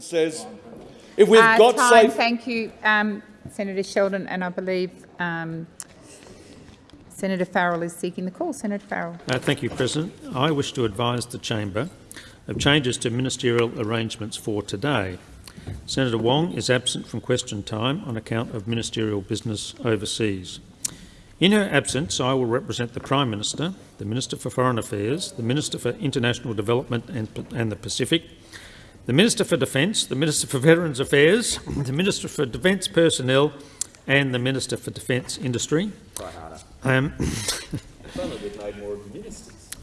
says if we've Uh, got time, safe thank you, um, Senator Sheldon, and I believe um, Senator Farrell is seeking the call. Senator Farrell. Uh, thank you, President. I wish to advise the chamber of changes to ministerial arrangements for today. Senator Wong is absent from question time on account of ministerial business overseas. In her absence, I will represent the Prime Minister, the Minister for Foreign Affairs, the Minister for International Development and, and the Pacific, the Minister for Defence, the Minister for Veterans Affairs, the Minister for Defence Personnel and the Minister for Defence Industry. Um,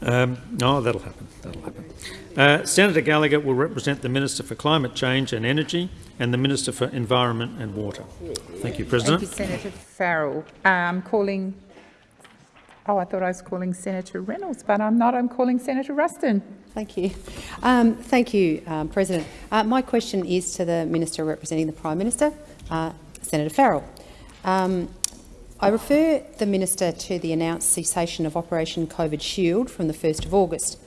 um, no, that'll happen. That'll happen. Uh, Senator Gallagher will represent the Minister for Climate Change and Energy and the Minister for Environment and Water. Thank you, President. Thank you, Senator Farrell. I'm calling. Oh, I thought I was calling Senator Reynolds, but I'm not. I'm calling Senator Ruston. Thank you. Um, thank you, um, President. Uh, my question is to the Minister representing the Prime Minister, uh, Senator Farrell. Um, I refer the Minister to the announced cessation of Operation COVID Shield from the 1st of August.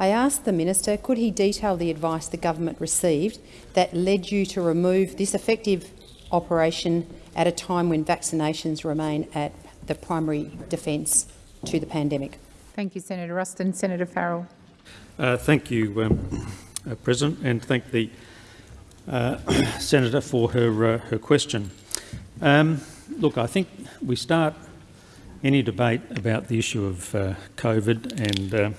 I asked the Minister, could he detail the advice the government received that led you to remove this effective operation at a time when vaccinations remain at the primary defence to the pandemic? Thank you, Senator Ruston. Senator Farrell. Uh, thank you, um, uh, President, and thank the uh, Senator for her, uh, her question. Um, look, I think we start any debate about the issue of uh, COVID and uh,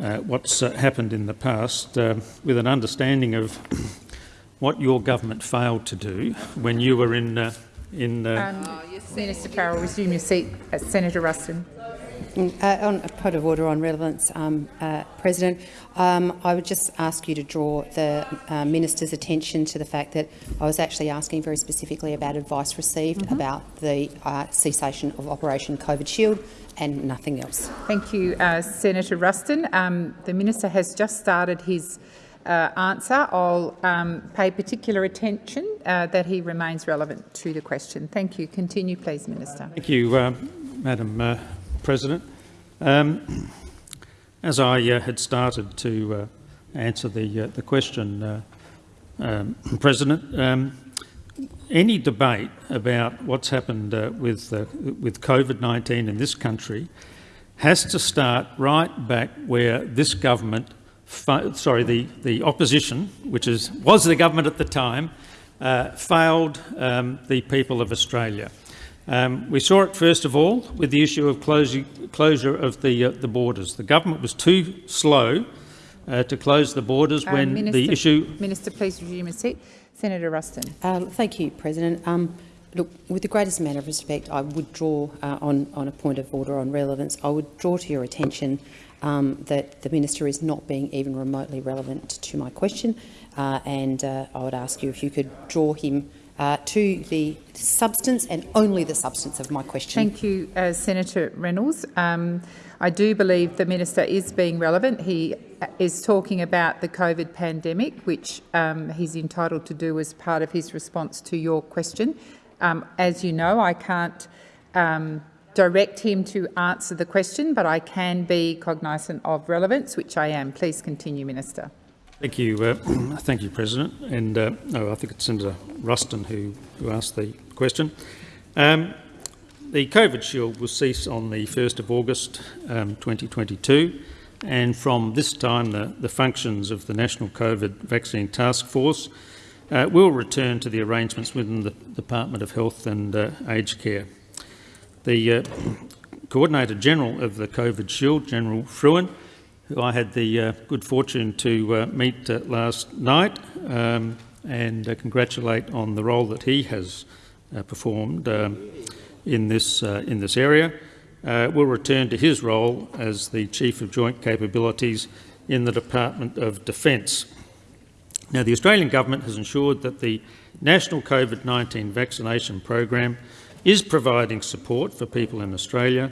uh, what's uh, happened in the past uh, with an understanding of what your government failed to do when you were in uh, in uh, Um, Minister Farrell, resume your seat. Uh, Senator Ruston. Uh, on a point of order on relevance, um, uh, President, um, I would just ask you to draw the uh, minister's attention to the fact that I was actually asking very specifically about advice received Mm-hmm. about the uh, cessation of Operation COVID Shield and nothing else. Thank you, uh, Senator Ruston. Um, the minister has just started his uh, answer. I'll um, pay particular attention uh, that he remains relevant to the question. Thank you. Continue, please, Minister. Thank you, uh, Madam uh, President. Um, as I uh, had started to uh, answer the, uh, the question, uh, um, President, um, any debate about what's happened uh, with, uh, with COVID-19 in this country has to start right back where this government, sorry, the, the opposition, which is, was the government at the time, failed um, the people of Australia. Um, we saw it first of all with the issue of closing, closure of the, uh, the borders. The government was too slow uh, to close the borders Uh, when Minister, the issue... Minister, please resume your seat. Senator Ruston. Uh, thank you, President. Um, look, with the greatest amount of respect, I would draw uh, on, on a point of order on relevance. I would draw to your attention um, that the minister is not being even remotely relevant to my question, uh, and uh, I would ask you if you could draw him uh, to the substance and only the substance of my question. Thank you, uh, Senator Reynolds. Um, I do believe the minister is being relevant. He uh, is talking about the COVID pandemic, which um, he's entitled to do as part of his response to your question. Um, as you know, I can't um, direct him to answer the question, but I can be cognisant of relevance, which I am. Please continue, Minister. Thank you, uh, thank you, President. And uh, oh, I think it's Senator Ruston who, who asked the question. Um, the COVID shield will cease on the 1st of August um, 2022 and from this time the, the functions of the National COVID Vaccine Task Force uh, will return to the arrangements within the Department of Health and uh, Aged Care. The uh, Coordinator General of the COVID Shield, General Frewen, who I had the uh, good fortune to uh, meet uh, last night um, and uh, congratulate on the role that he has uh, performed um, in, this, in this area, we'll return to his role as the Chief of Joint Capabilities in the Department of Defence. Now, the Australian Government has ensured that the National COVID-19 vaccination program is providing support for people in Australia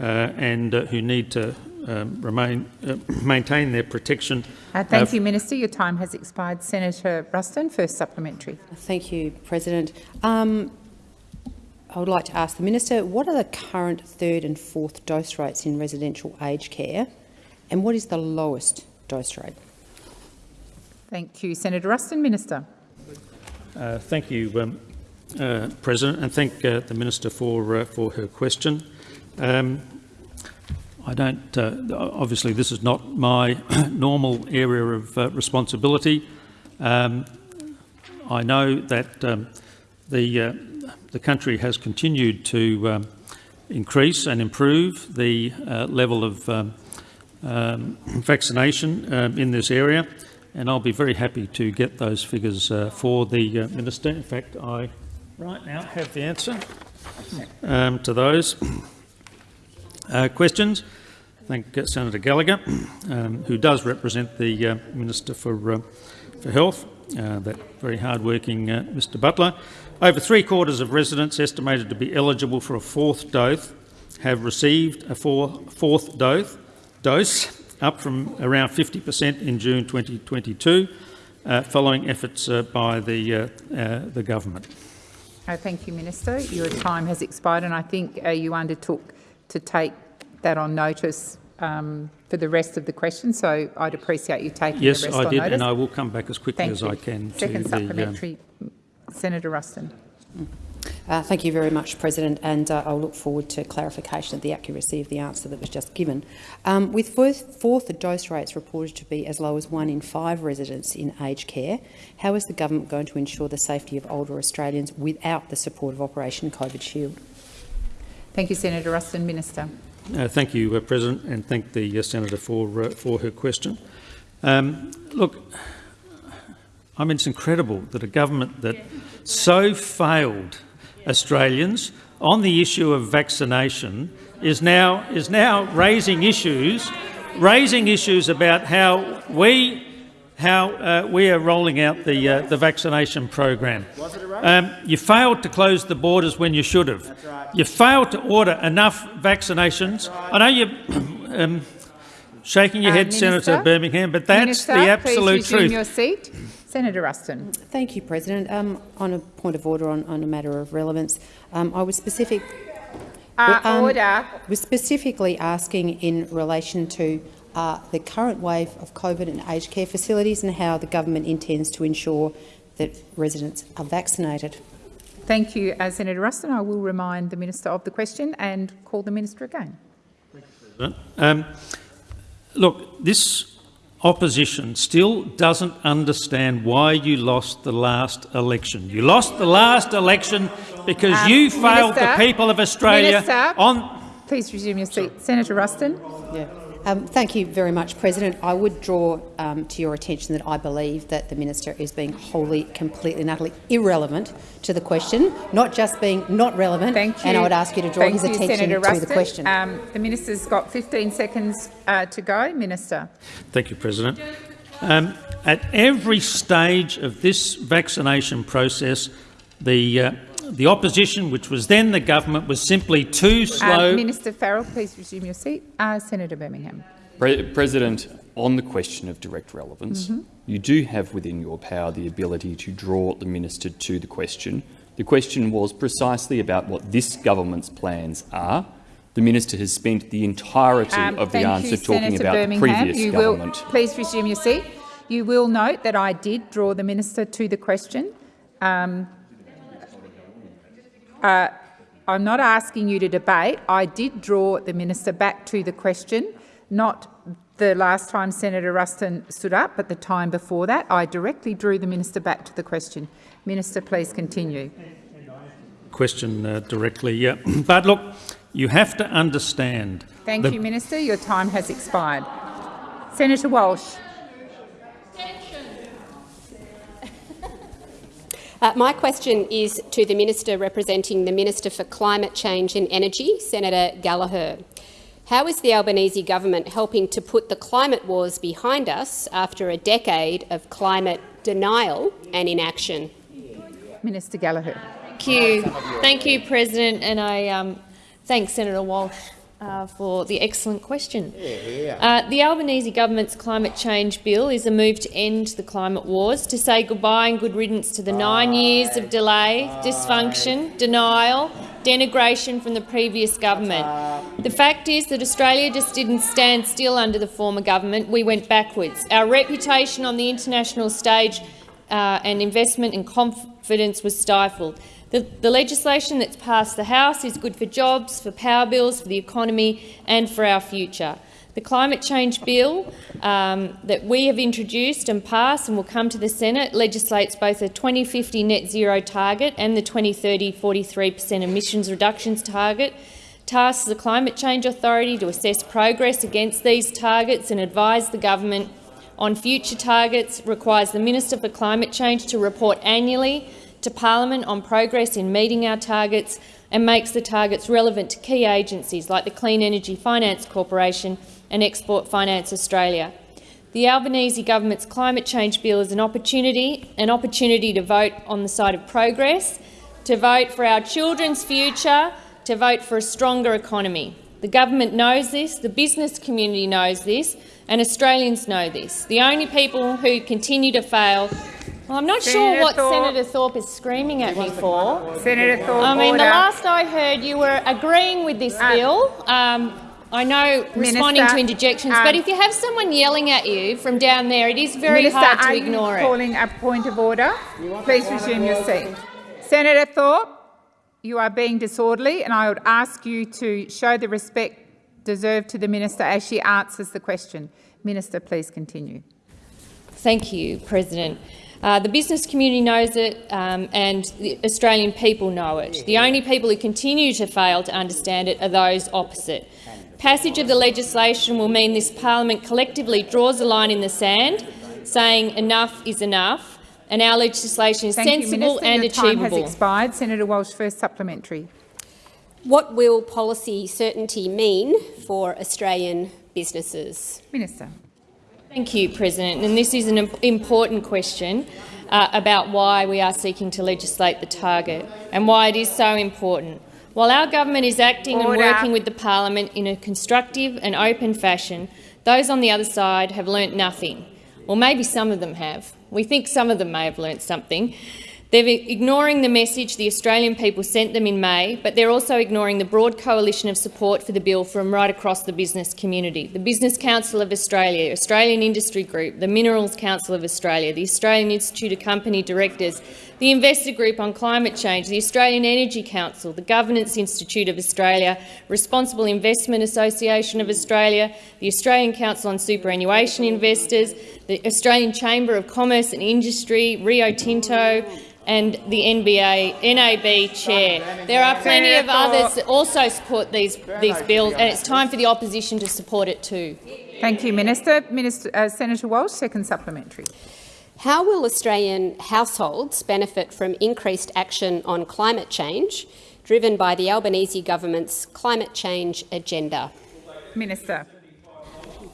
uh, and uh, who need to remain, uh, maintain their protection. Uh, thank you, Minister. Your time has expired. Senator Ruston, first supplementary. Thank you, President. Um, I would like to ask the Minister, what are the current third and fourth dose rates in residential aged care and what is the lowest dose rate? Thank you. Senator Ruston, Minister. Uh, thank you, um, uh, President, and thank uh, the Minister for, uh, for her question. Um, I don't, uh, obviously this is not my normal area of uh, responsibility. Um, I know that um, the, uh, the country has continued to um, increase and improve the uh, level of um, um, vaccination um, in this area, and I'll be very happy to get those figures uh, for the uh, Minister. In fact, I right now have the answer to those uh, questions. Thank Senator Gallagher, um, who does represent the uh, Minister for, uh, for Health, uh, that very hard-working uh, Mr Butler. Over three quarters of residents estimated to be eligible for a fourth dose have received a four, fourth dose, dose, up from around 50% in June 2022, uh, following efforts uh, by the, the government. Uh, thank you, Minister. Your time has expired, and I think you undertook to take that on notice um, for the rest of the questions. So I'd appreciate you taking Yes, the rest I on did, notice. and I will come back as quickly Thank as you. I can Second to the. um, supplementary, Senator Ruston. Uh, thank you very much, President, and uh, I'll look forward to clarification of the accuracy of the answer that was just given. Um, with fourth, fourth dose rates reported to be as low as one in five residents in aged care, how is the government going to ensure the safety of older Australians without the support of Operation COVID Shield? Thank you, Senator Ruston. Minister. Uh, thank you, uh, President, and thank the uh, Senator for, uh, for her question. Um, look, I mean, it's incredible that a government that so failed Australians on the issue of vaccination is now, is now raising issues, raising issues about how we, how, uh, we are rolling out the, uh, the vaccination program. Um, you failed to close the borders when you should have. You failed to order enough vaccinations. I know you're um, shaking your Uh, head, Minister? Senator Birmingham, but that's Minister, the absolute please resume truth. your seat. Senator Ruston. Thank you, President. Um, on a point of order on, on a matter of relevance, um, I was specific. Uh, um, order. was specifically asking in relation to uh, the current wave of COVID and aged care facilities and how the government intends to ensure that residents are vaccinated. Thank you, uh, Senator Ruston. I will remind the minister of the question and call the minister again. Um, look, this opposition still doesn't understand why you lost the last election. You lost the last election because Um, you failed Minister, the people of Australia Minister. on Please resume your seat. Senator Ruston. Yeah. Um, thank you very much, President. I would draw um, to your attention that I believe that the minister is being wholly, completely and utterly irrelevant to the question, not just being not relevant. Thank you. And I would ask you to draw Thank his you, attention Senator to Ruston. the question. Um, the minister's got 15 seconds uh, to go. Minister. Thank you, President. Um, at every stage of this vaccination process, the, uh, the opposition, which was then the government, was simply too Um, slow. Minister Farrell, please resume your seat. Uh, Senator Birmingham. Pre President, on the question of direct relevance, you do have within your power the ability to draw the minister to the question. The question was precisely about what this government's plans are. The minister has spent the entirety Um, of the answer you, talking Senator about Birmingham. the previous you government. Will, please resume your seat. You will note that I did draw the minister to the question. Um, uh, I'm not asking you to debate. I did draw the minister back to the question, not the last time Senator Ruston stood up, but the time before that. I directly drew the minister back to the question. Minister, please continue. question uh, directly. Yeah. but look, you have to understand. Thank you, Minister. Your time has expired. Senator Walsh. Uh, my question is to the Minister representing the Minister for Climate Change and Energy, Senator Gallagher. How is the Albanese government helping to put the climate wars behind us after a decade of climate denial and inaction? Minister Gallagher. Thank you. Thank you, President, and I um, thank Senator Walsh uh, for the excellent question. Uh, the Albanese government's climate change bill is a move to end the climate wars, to say goodbye and good riddance to the nine years of delay, dysfunction, denial denigration from the previous government. The fact is that Australia just didn't stand still under the former government. We went backwards. Our reputation on the international stage uh, and investment and confidence was stifled. The, the, legislation that's passed the House is good for jobs, for power bills, for the economy and for our future. The climate change bill um, that we have introduced and passed and will come to the Senate legislates both a 2050 net zero target and the 2030 43 per cent emissions reductions target, tasks the Climate Change Authority to assess progress against these targets and advise the government on future targets, requires the Minister for Climate Change to report annually to Parliament on progress in meeting our targets and makes the targets relevant to key agencies like the Clean Energy Finance Corporation and Export Finance Australia. The Albanese government's climate change bill is an opportunity, an opportunity to vote on the side of progress, to vote for our children's future, to vote for a stronger economy. The government knows this, the business community knows this, and Australians know this. The only people who continue to fail well, I'm not Senator sure what Thorpe. Senator Thorpe is screaming at me for. Senator Thorpe, I mean, order. the last I heard, you were agreeing with this uh, bill. Um, I know responding to interjections, um, but if you have someone yelling at you from down there, it is very Minister, hard to ignore it. calling a point of order? Please resume your seat. Senator Thorpe, you are being disorderly, and I would ask you to show the respect deserved to the minister as she answers the question. Minister, please continue. Thank you, President. Uh, the business community knows it um, and the Australian people know it. The only people who continue to fail to understand it are those opposite. Passage of the legislation will mean this parliament collectively draws a line in the sand, saying enough is enough, and our legislation is Thank sensible you, and Your achievable. Time has expired. Senator Walsh, first supplementary. What will policy certainty mean for Australian businesses? Minister. Thank you, President. And this is an important question uh, about why we are seeking to legislate the target and why it is so important. While our government is acting Order. and working with the parliament in a constructive and open fashion, those on the other side have learnt nothing. Or maybe some of them have. We think some of them may have learnt something. They're ignoring the message the Australian people sent them in May, but they're also ignoring the broad coalition of support for the bill from right across the business community. The Business Council of Australia, Australian Industry Group, the Minerals Council of Australia, the Australian Institute of Company Directors, the Investor Group on Climate Change, the Australian Energy Council, the Governance Institute of Australia, Responsible Investment Association of Australia, the Australian Council on Superannuation Investors, the Australian Chamber of Commerce and Industry, Rio Tinto, and the NBA, NAB chair. There are plenty of others that also support these, these bills, and it's time for the opposition to support it too. Thank you, Minister. Minister uh, Senator Walsh, second supplementary. How will Australian households benefit from increased action on climate change, driven by the Albanese government's climate change agenda? Minister.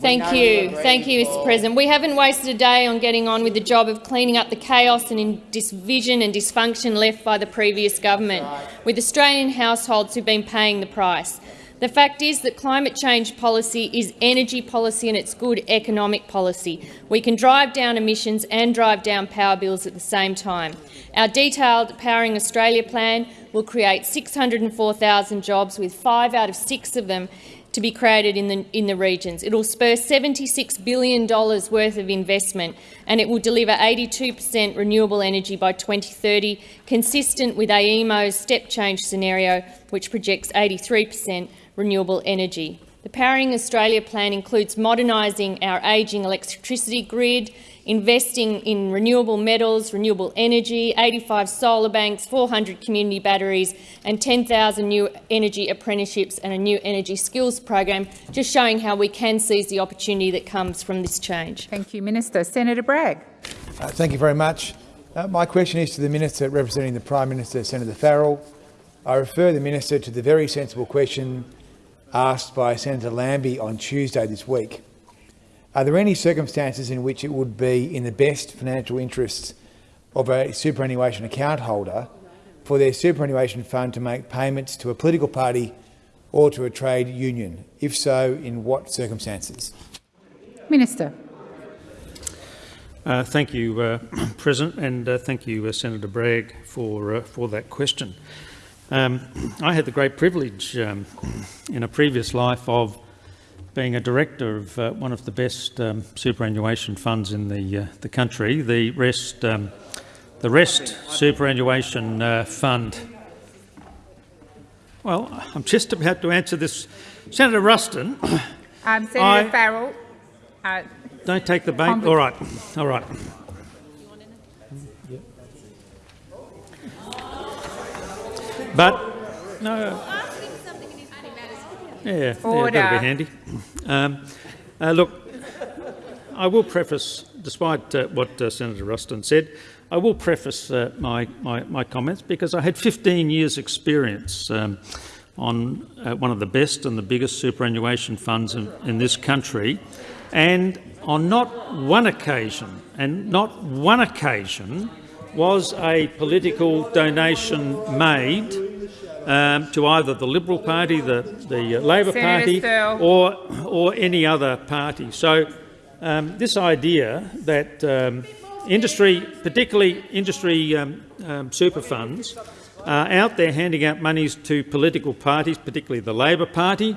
Thank you. Thank you, Mr President. We haven't wasted a day on getting on with the job of cleaning up the chaos and division and dysfunction left by the previous government, with Australian households who've been paying the price. The fact is that climate change policy is energy policy and it's good economic policy. We can drive down emissions and drive down power bills at the same time. Our detailed Powering Australia plan will create 604,000 jobs, with five out of six of them to be created in the, in the regions. It will spur $76 billion worth of investment and it will deliver 82 per cent renewable energy by 2030, consistent with AEMO's step change scenario, which projects 83 per cent renewable energy. The Powering Australia plan includes modernising our ageing electricity grid, investing in renewable metals, renewable energy, 85 solar banks, 400 community batteries and 10,000 new energy apprenticeships and a new energy skills program, just showing how we can seize the opportunity that comes from this change. Thank you, Minister. Senator Bragg. Uh, thank you very much. Uh, my question is to the Minister representing the Prime Minister, Senator Farrell. I refer the Minister to the very sensible question asked by Senator Lambie on Tuesday this week. Are there any circumstances in which it would be in the best financial interests of a superannuation account holder for their superannuation fund to make payments to a political party or to a trade union? If so, in what circumstances? Minister. Uh, thank you, uh, President, and uh, thank you, uh, Senator Bragg, for, uh, for that question. Um, I had the great privilege um, in a previous life of being a director of uh, one of the best um, superannuation funds in the uh, the country, the Rest um, the Rest Superannuation uh, Fund. Well, I'm just about to answer this, Senator Ruston. Um, Senator I- Farrell, uh, Don't take the bait. All right, all right. But no. Yeah, yeah, that'll be handy. Um, uh, look, I will preface, despite uh, what uh, Senator Ruston said, I will preface uh, my, my, my comments because I had 15 years' experience um, on uh, one of the best and the biggest superannuation funds in, in this country, and on not one occasion, and not one occasion, was a political donation made um, to either the Liberal Party, the, the uh, Labor Senator Party, or, or any other party. So um, this idea that um, industry, particularly industry um, um, super funds, are out there handing out monies to political parties, particularly the Labor Party,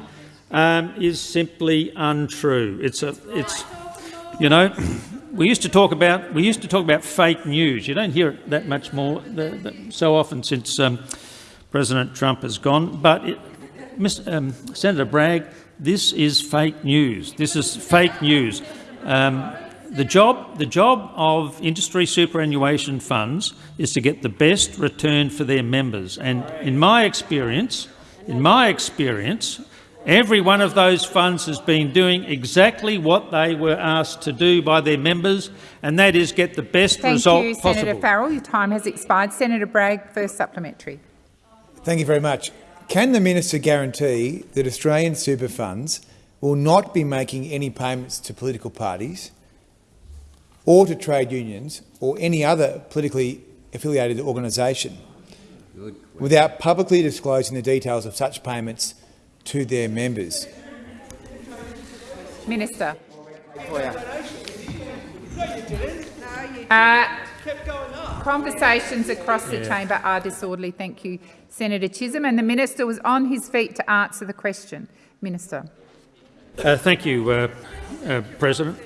um, is simply untrue. It's a, it's, you know, we used to talk about we used to talk about fake news. You don't hear it that much more so often since um, President Trump has gone. But it, um, Senator Bragg, this is fake news. This is fake news. Um, the job, the job of industry superannuation funds is to get the best return for their members. And in my experience, in my experience, every one of those funds has been doing exactly what they were asked to do by their members, and that is get the best thank result you, possible. Senator Farrell. Your time has expired. Senator Bragg, first supplementary. Thank you very much. Can the minister guarantee that Australian super funds will not be making any payments to political parties or to trade unions or any other politically affiliated organisation without publicly disclosing the details of such payments to their members? Minister. Uh, conversations across the chamber are disorderly. Thank you, Senator Chisholm. And the minister was on his feet to answer the question. Minister. Uh, thank you, uh, uh, President.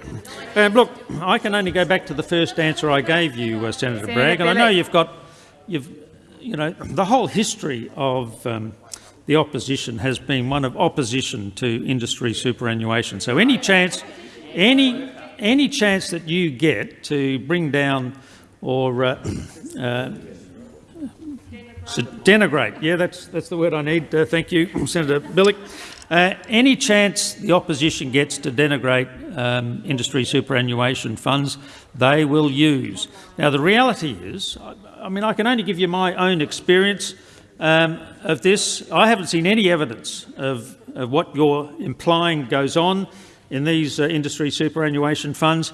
Uh, look, I can only go back to the first answer I gave you, uh, Senator, Senator Bragg, and I know you've got, you've, you know, the whole history of um, the opposition has been one of opposition to industry superannuation. So any chance, any any chance that you get to bring down or uh, uh, denigrate. Yeah, that's that's the word I need. Uh, thank you, Senator Bilyk. Uh, any chance the opposition gets to denigrate um, industry superannuation funds, they will use. Now, the reality is, I, I mean, I can only give you my own experience um, of this. I haven't seen any evidence of, of what you're implying goes on in these uh, industry superannuation funds,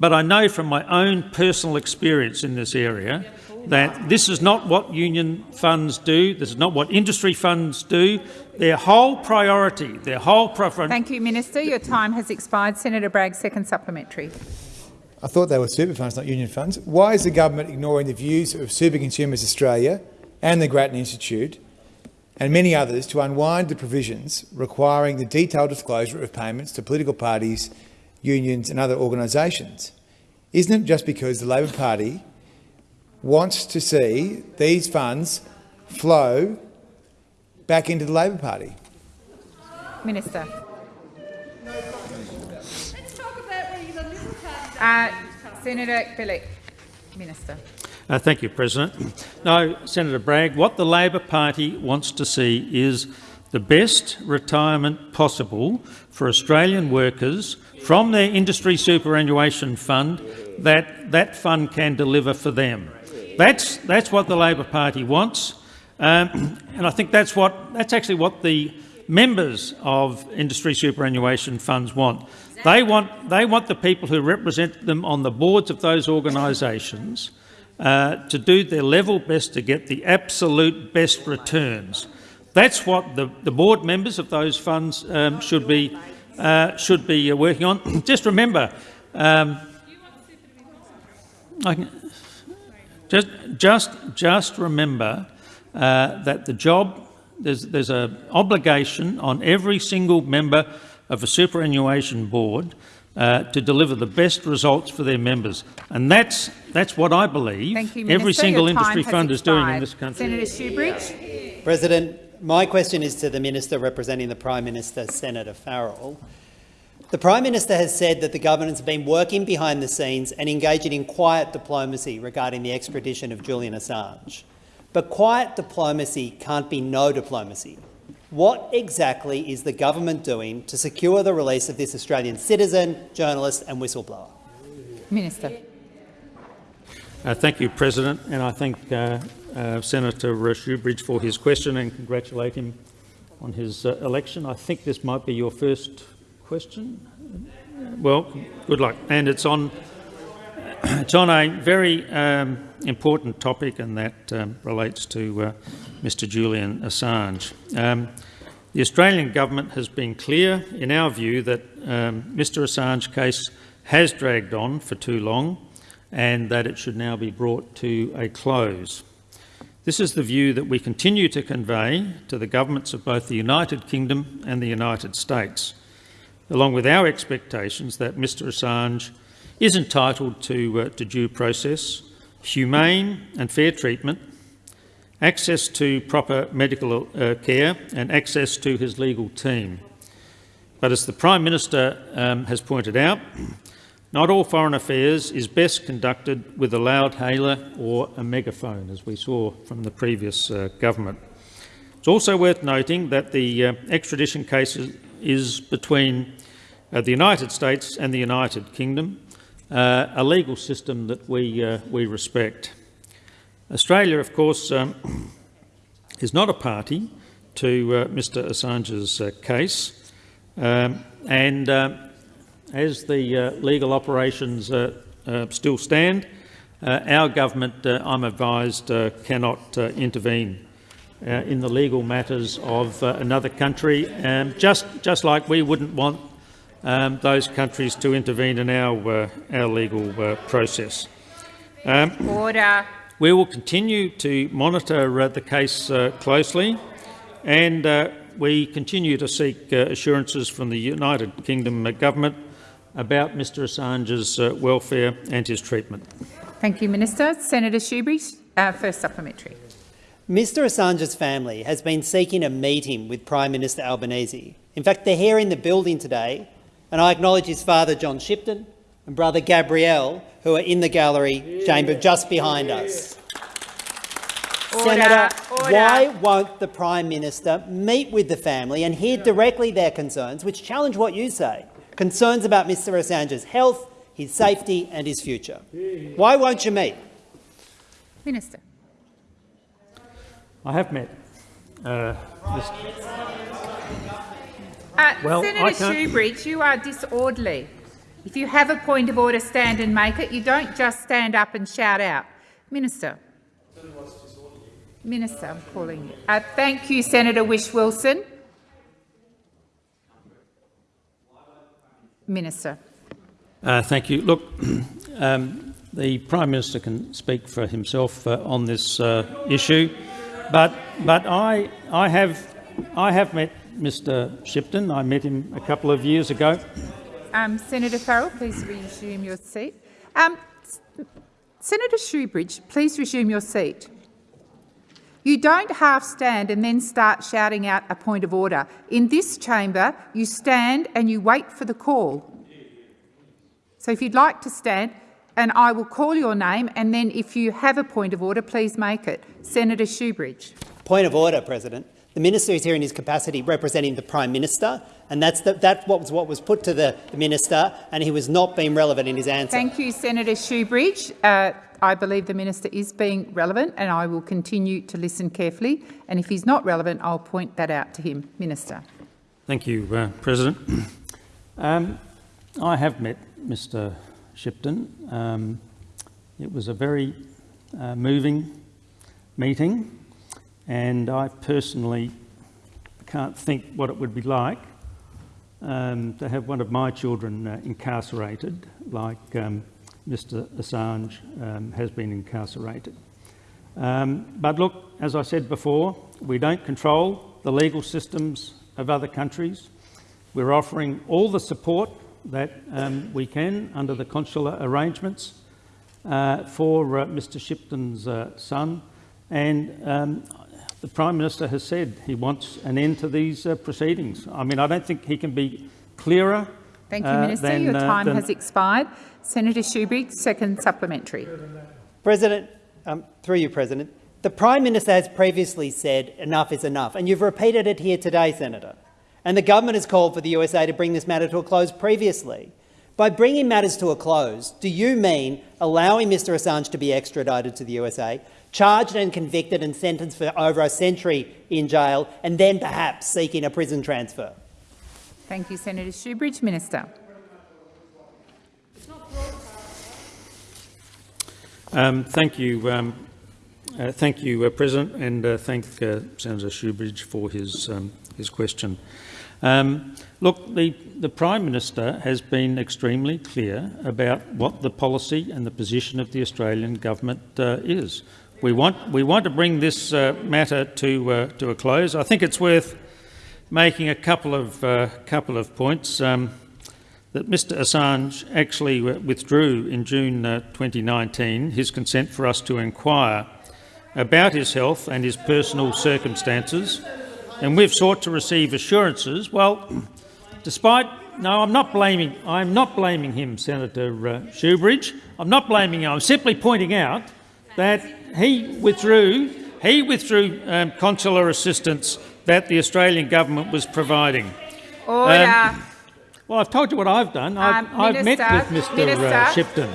but I know from my own personal experience in this area that this is not what union funds do, this is not what industry funds do. Their whole priority, their whole preference. Thank you, Minister. Your time has expired. Senator Bragg, second supplementary. I thought they were super funds, not union funds. Why is the government ignoring the views of Super Consumers Australia and the Grattan Institute and many others to unwind the provisions requiring the detailed disclosure of payments to political parties, unions and other organisations? Isn't it just because the Labor Party wants to see these funds flow back into the Labor Party? Minister. Uh, Senator Bilyk. Minister. Uh, thank you, President. No, Senator Bragg, what the Labor Party wants to see is the best retirement possible for Australian workers from their industry superannuation fund that that fund can deliver for them. That's, that's what the Labor Party wants, um, and I think that's, what, that's actually what the members of industry superannuation funds want. They want, they want the people who represent them on the boards of those organisations uh, to do their level best to get the absolute best returns. That's what the, the board members of those funds um, should be, uh, should be uh, working on. Just remember, um, I can, just, just, just remember uh, that the job, there's, there's an obligation on every single member of a superannuation board uh, to deliver the best results for their members. And that's, that's what I believe you, every Minister. single industry has fund is doing in this country. Senator Shoebridge. President, my question is to the Minister representing the Prime Minister, Senator Farrell. The Prime Minister has said that the government has been working behind the scenes and engaging in quiet diplomacy regarding the extradition of Julian Assange. But quiet diplomacy can't be no diplomacy. What exactly is the government doing to secure the release of this Australian citizen, journalist and whistleblower? Minister. Uh, thank you, President, and I thank uh, uh, Senator Shoebridge for his question and congratulate him on his uh, election. I think this might be your first question. Well, good luck. And it's on it's on a very um, important topic, and that um, relates to uh, Mr. Julian Assange. Um, the Australian government has been clear, in our view, that um, Mr. Assange's case has dragged on for too long, and that it should now be brought to a close. This is the view that we continue to convey to the governments of both the United Kingdom and the United States, along with our expectations that Mr Assange is entitled to, uh, to due process, humane and fair treatment, access to proper medical uh, care and access to his legal team. But as the Prime Minister um, has pointed out, not all foreign affairs is best conducted with a loudhailer or a megaphone, as we saw from the previous uh, government. It's also worth noting that the uh, extradition case is, is between uh, the United States and the United Kingdom, uh, a legal system that we, uh, we respect. Australia, of course, um, is not a party to uh, Mr Assange's case, um, and as the uh, legal operations uh, uh, still stand, uh, our government, uh, I'm advised, uh, cannot intervene in the legal matters of another country, um, just, just like we wouldn't want um, those countries to intervene in our, our legal process. Um, Order. We will continue to monitor the case closely and we continue to seek assurances from the United Kingdom government about Mr Assange's uh, welfare and his treatment. Thank you, Minister. Senator Shoebridge, uh, first supplementary. Mr Assange's family has been seeking a meeting with Prime Minister Albanese. In fact, they're here in the building today, and I acknowledge his father, John Shipton, and brother Gabriel, who are in the gallery chamber just behind us. Order, Senator, order. why won't the Prime Minister meet with the family and hear directly their concerns, which challenge what you say? Concerns about Mr Assange's health, his safety and his future. Why won't you meet? Minister. I have met. Uh, Uh, Well, Senator I Shoebridge, you are disorderly. If you have a point of order, stand and make it. You don't just stand up and shout out. Minister. Minister, I'm calling you. Uh, thank you, Senator Whish-Wilson. Minister. Uh, thank you. Look, um, the Prime Minister can speak for himself uh, on this uh, issue, but but I I have I have met Mr Shipton. I met him a couple of years ago. Um, Senator Farrell, please resume your seat. Um, Senator Shoebridge, please resume your seat. You don't half stand and then start shouting out a point of order. In this chamber, you stand and you wait for the call. So if you'd like to stand, and I will call your name, and then if you have a point of order, please make it. Senator Shoebridge. Point of order, President. The minister is here in his capacity representing the Prime Minister, and that's, the, that what was what was put to the, the minister, and he was not being relevant in his answer. Thank you, Senator Shoebridge. Uh, I believe the minister is being relevant, and I will continue to listen carefully. And if he's not relevant, I'll point that out to him. Minister. Thank you, uh, President. Um, I have met Mr Shipton. Um, it was a very uh, moving meeting, and I personally can't think what it would be like um, to have one of my children uh, incarcerated like um, Mr Assange um, has been incarcerated. Um, but look, as I said before, we don't control the legal systems of other countries. We're offering all the support that um, we can under the consular arrangements uh, for uh, Mr Shipton's uh, son. And um, the Prime Minister has said he wants an end to these uh, proceedings. I mean, I don't think he can be clearer. Thank you, uh, Minister. than, Your uh, time than- has expired. Senator Shoebridge, second supplementary. President, um, through you, President, the Prime Minister has previously said enough is enough, and you've repeated it here today, Senator. And the government has called for the USA to bring this matter to a close previously. By bringing matters to a close, do you mean allowing Mr Assange to be extradited to the USA, charged and convicted and sentenced for over a century in jail, and then perhaps seeking a prison transfer? Thank you, Senator Shoebridge. Minister. Um, thank you, um, uh, thank you, uh, President, and uh, thank uh, Senator Shoebridge for his um, his question. Um, look, the, the Prime Minister has been extremely clear about what the policy and the position of the Australian government uh, is. We want we want to bring this uh, matter to uh, to a close. I think it's worth making a couple of uh, couple of points. Um, that Mr Assange actually withdrew in June uh, 2019 his consent for us to inquire about his health and his personal circumstances, and we've sought to receive assurances. Well, despite no, I'm not blaming. I'm not blaming him, Senator uh, Shoebridge. I'm not blaming him. I'm simply pointing out that he withdrew. He withdrew um, consular assistance that the Australian government was providing. Order. Um, well, I've told you what I've done. I've, Um, I've met with Mr Minister. Uh, Shipton.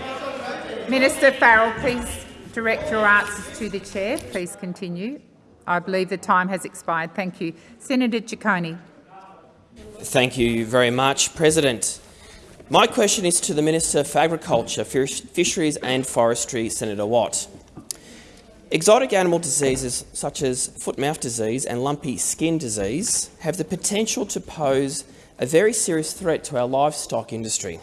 Minister Farrell, please direct your answers to the chair. Please continue. I believe the time has expired. Thank you. Senator Ciccone. Thank you very much, President. My question is to the Minister for Agriculture, Fisheries and Forestry, Senator Watt. Exotic animal diseases such as foot-mouth disease and lumpy skin disease have the potential to pose a very serious threat to our livestock industry.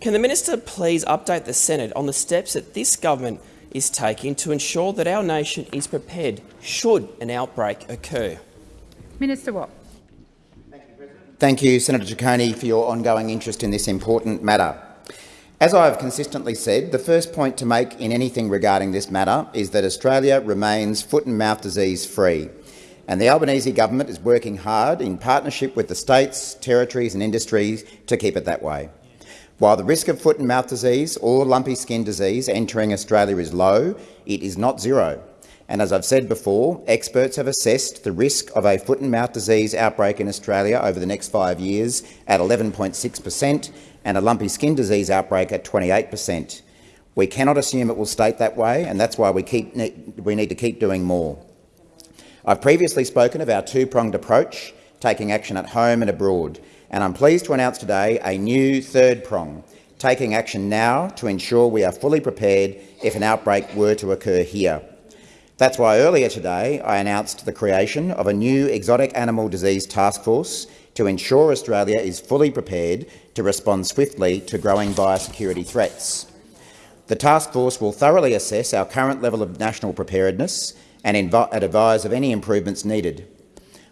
Can the Minister please update the Senate on the steps that this government is taking to ensure that our nation is prepared should an outbreak occur? Minister Watt. Thank you, Senator Ciccone, for your ongoing interest in this important matter. As I have consistently said, the first point to make in anything regarding this matter is that Australia remains foot and mouth disease free, and the Albanese government is working hard in partnership with the states, territories and industries to keep it that way. While the risk of foot and mouth disease or lumpy skin disease entering Australia is low, it is not zero. And as I've said before, experts have assessed the risk of a foot and mouth disease outbreak in Australia over the next five years at 11.6 per cent and a lumpy skin disease outbreak at 28 per cent. We cannot assume it will stay that way, and that's why we, keep, we need to keep doing more. I've previously spoken of our two-pronged approach, taking action at home and abroad, and I'm pleased to announce today a new third prong, taking action now to ensure we are fully prepared if an outbreak were to occur here. That's why earlier today I announced the creation of a new exotic animal disease task force to ensure Australia is fully prepared to respond swiftly to growing biosecurity threats. The task force will thoroughly assess our current level of national preparedness and, advise of any improvements needed.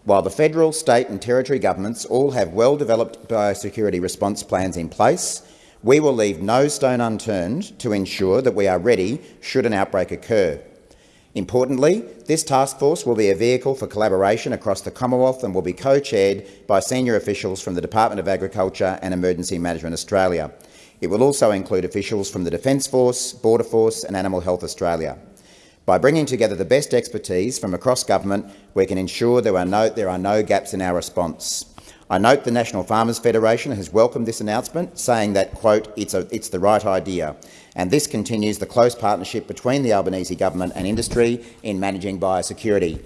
While the federal, state and territory governments all have well-developed biosecurity response plans in place, we will leave no stone unturned to ensure that we are ready should an outbreak occur. Importantly, this task force will be a vehicle for collaboration across the Commonwealth and will be co-chaired by senior officials from the Department of Agriculture and Emergency Management Australia. It will also include officials from the Defence Force, Border Force and Animal Health Australia. By bringing together the best expertise from across government, we can ensure there are no, there are no gaps in our response. I note the National Farmers Federation has welcomed this announcement, saying that, quote, it's, a, it's the right idea, and this continues the close partnership between the Albanese government and industry in managing biosecurity.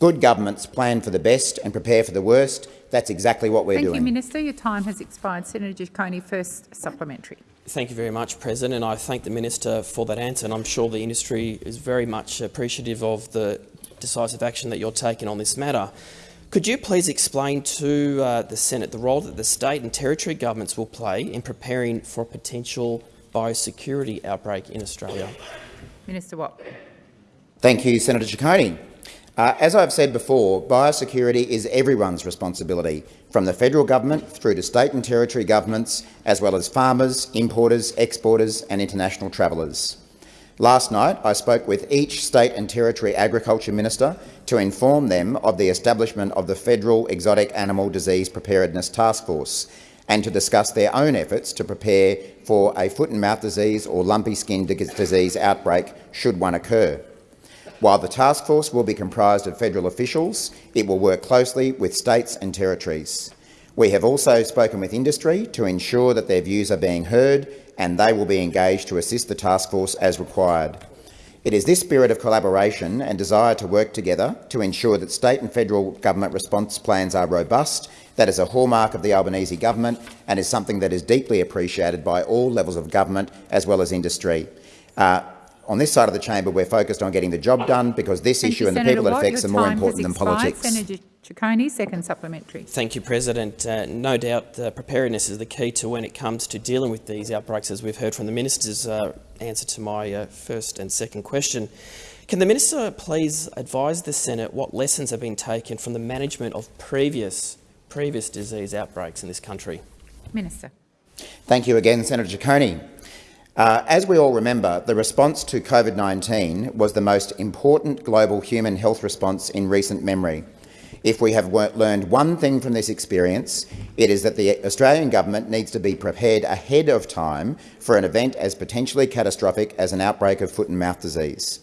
Good governments plan for the best and prepare for the worst. That's exactly what we're Thank doing. you, Minister. Your time has expired. Senator Ciccone, first supplementary. Thank you very much, President, and I thank the Minister for that answer. And I'm sure the industry is very much appreciative of the decisive action that you're taking on this matter. Could you please explain to uh, the Senate the role that the state and territory governments will play in preparing for a potential biosecurity outbreak in Australia? Minister Watt. Thank you, Senator Ciccone. Uh, as I've said before, biosecurity is everyone's responsibility, from the federal government through to state and territory governments, as well as farmers, importers, exporters and international travellers. Last night, I spoke with each state and territory agriculture minister to inform them of the establishment of the Federal Exotic Animal Disease Preparedness Task Force and to discuss their own efforts to prepare for a foot and mouth disease or lumpy skin disease outbreak should one occur. While the task force will be comprised of federal officials, it will work closely with states and territories. We have also spoken with industry to ensure that their views are being heard and they will be engaged to assist the task force as required. It is this spirit of collaboration and desire to work together to ensure that state and federal government response plans are robust that is a hallmark of the Albanese government and is something that is deeply appreciated by all levels of government as well as industry. Uh, on this side of the chamber, we're focused on getting the job done because this Thank issue you, and Senator the people it affects Your are more important than politics. Senator Ciccone, second supplementary. Thank you, President. Uh, no doubt uh, preparedness is the key to when it comes to dealing with these outbreaks, as we've heard from the minister's uh, answer to my uh, first and second question. Can the minister please advise the Senate what lessons have been taken from the management of previous, previous disease outbreaks in this country? Minister. Thank you again, Senator Ciccone. Uh, as we all remember, the response to COVID-19 was the most important global human health response in recent memory. If we have learned one thing from this experience, it is that the Australian government needs to be prepared ahead of time for an event as potentially catastrophic as an outbreak of foot and mouth disease.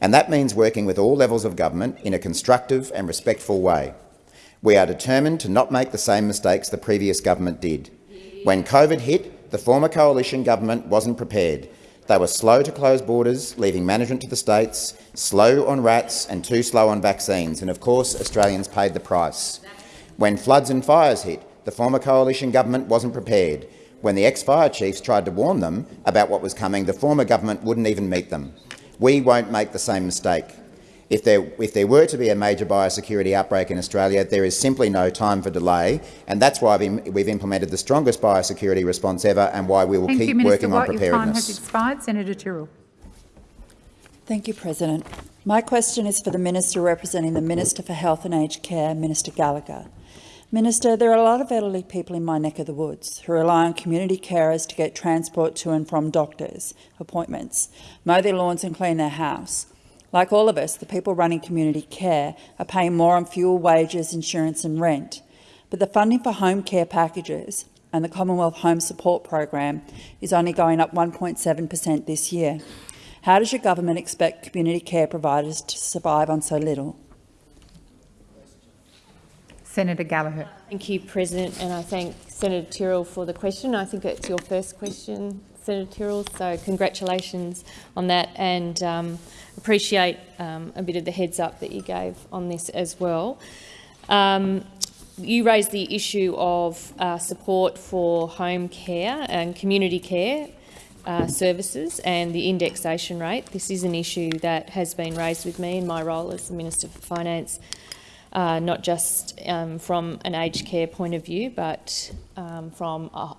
And that means working with all levels of government in a constructive and respectful way. We are determined to not make the same mistakes the previous government did. When COVID hit, the former coalition government wasn't prepared. They were slow to close borders, leaving management to the states, slow on RATs and too slow on vaccines, and of course Australians paid the price. When floods and fires hit, the former coalition government wasn't prepared. When the ex-fire chiefs tried to warn them about what was coming, the former government wouldn't even meet them. We won't make the same mistake. If there, if there were to be a major biosecurity outbreak in Australia, there is simply no time for delay, and that's why we've implemented the strongest biosecurity response ever and why we will Thank keep you, Minister working Watt. on preparedness. Your time has expired. Senator Tyrrell. Thank you, President. My question is for the Minister representing the Minister for Health and Aged Care, Minister Gallagher. Minister, there are a lot of elderly people in my neck of the woods who rely on community carers to get transport to and from doctors' appointments, mow their lawns and clean their house. Like all of us, the people running community care are paying more on fuel, wages, insurance and rent. But the funding for home care packages and the Commonwealth Home Support Program is only going up 1.7 per cent this year. How does your government expect community care providers to survive on so little? Senator Gallagher. Thank you, President, and I thank Senator Tyrrell for the question. I think it's your first question, Senator Tyrrell, so congratulations on that and um, appreciate um, a bit of the heads up that you gave on this as well. Um, you raised the issue of uh, support for home care and community care uh, services and the indexation rate. This is an issue that has been raised with me in my role as the Minister for Finance, uh, not just um, from an aged care point of view, but um, from a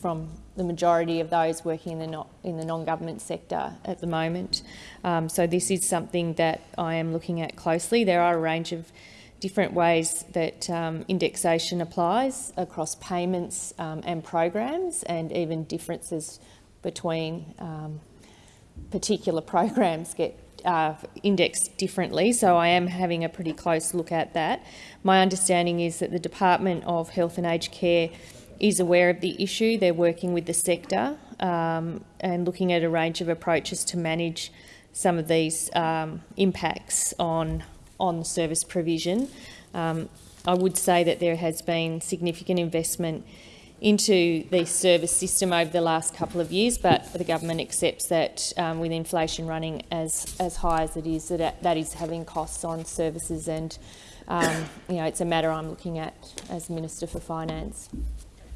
from the majority of those working in the, not, in the non-government sector at the moment. Um, so this is something that I am looking at closely. There are a range of different ways that um, indexation applies across payments um, and programs and even differences between um, particular programs get uh, indexed differently, so I am having a pretty close look at that. My understanding is that the Department of Health and Aged Care is aware of the issue. They're working with the sector um, and looking at a range of approaches to manage some of these um, impacts on, on service provision. Um, I would say that there has been significant investment into the service system over the last couple of years, but the government accepts that um, with inflation running as, as high as it is, that that is having costs on services and um, you know, it's a matter I'm looking at as Minister for Finance.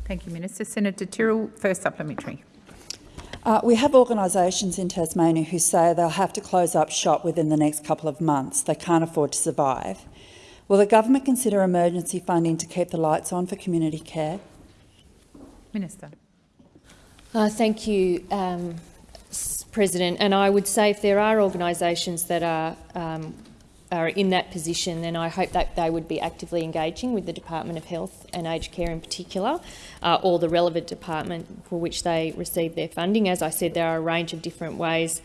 Thank you, Minister. Senator Tyrrell, first supplementary. Uh, we have organisations in Tasmania who say they'll have to close up shop within the next couple of months. They can't afford to survive. Will the government consider emergency funding to keep the lights on for community care? Minister. Uh, thank you, um, President, and I would say if there are organisations that are um, are in that position, then I hope that they would be actively engaging with the Department of Health and Aged Care in particular, uh, or the relevant department for which they receive their funding. As I said, there are a range of different ways,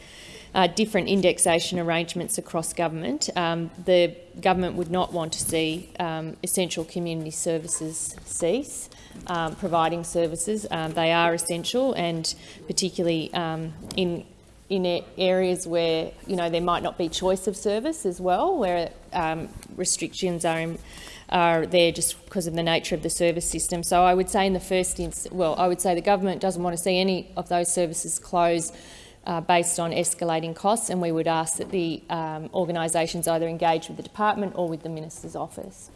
uh, different indexation arrangements across government. Um, the government would not want to see um, essential community services cease. Um, providing services. Um, they are essential and particularly um, in in areas where you know there might not be choice of service as well, where um, restrictions are in, are there just because of the nature of the service system. So I would say in the first instance, well, I would say the government doesn't want to see any of those services close uh, based on escalating costs, and we would ask that the um, organisations either engage with the department or with the minister's office.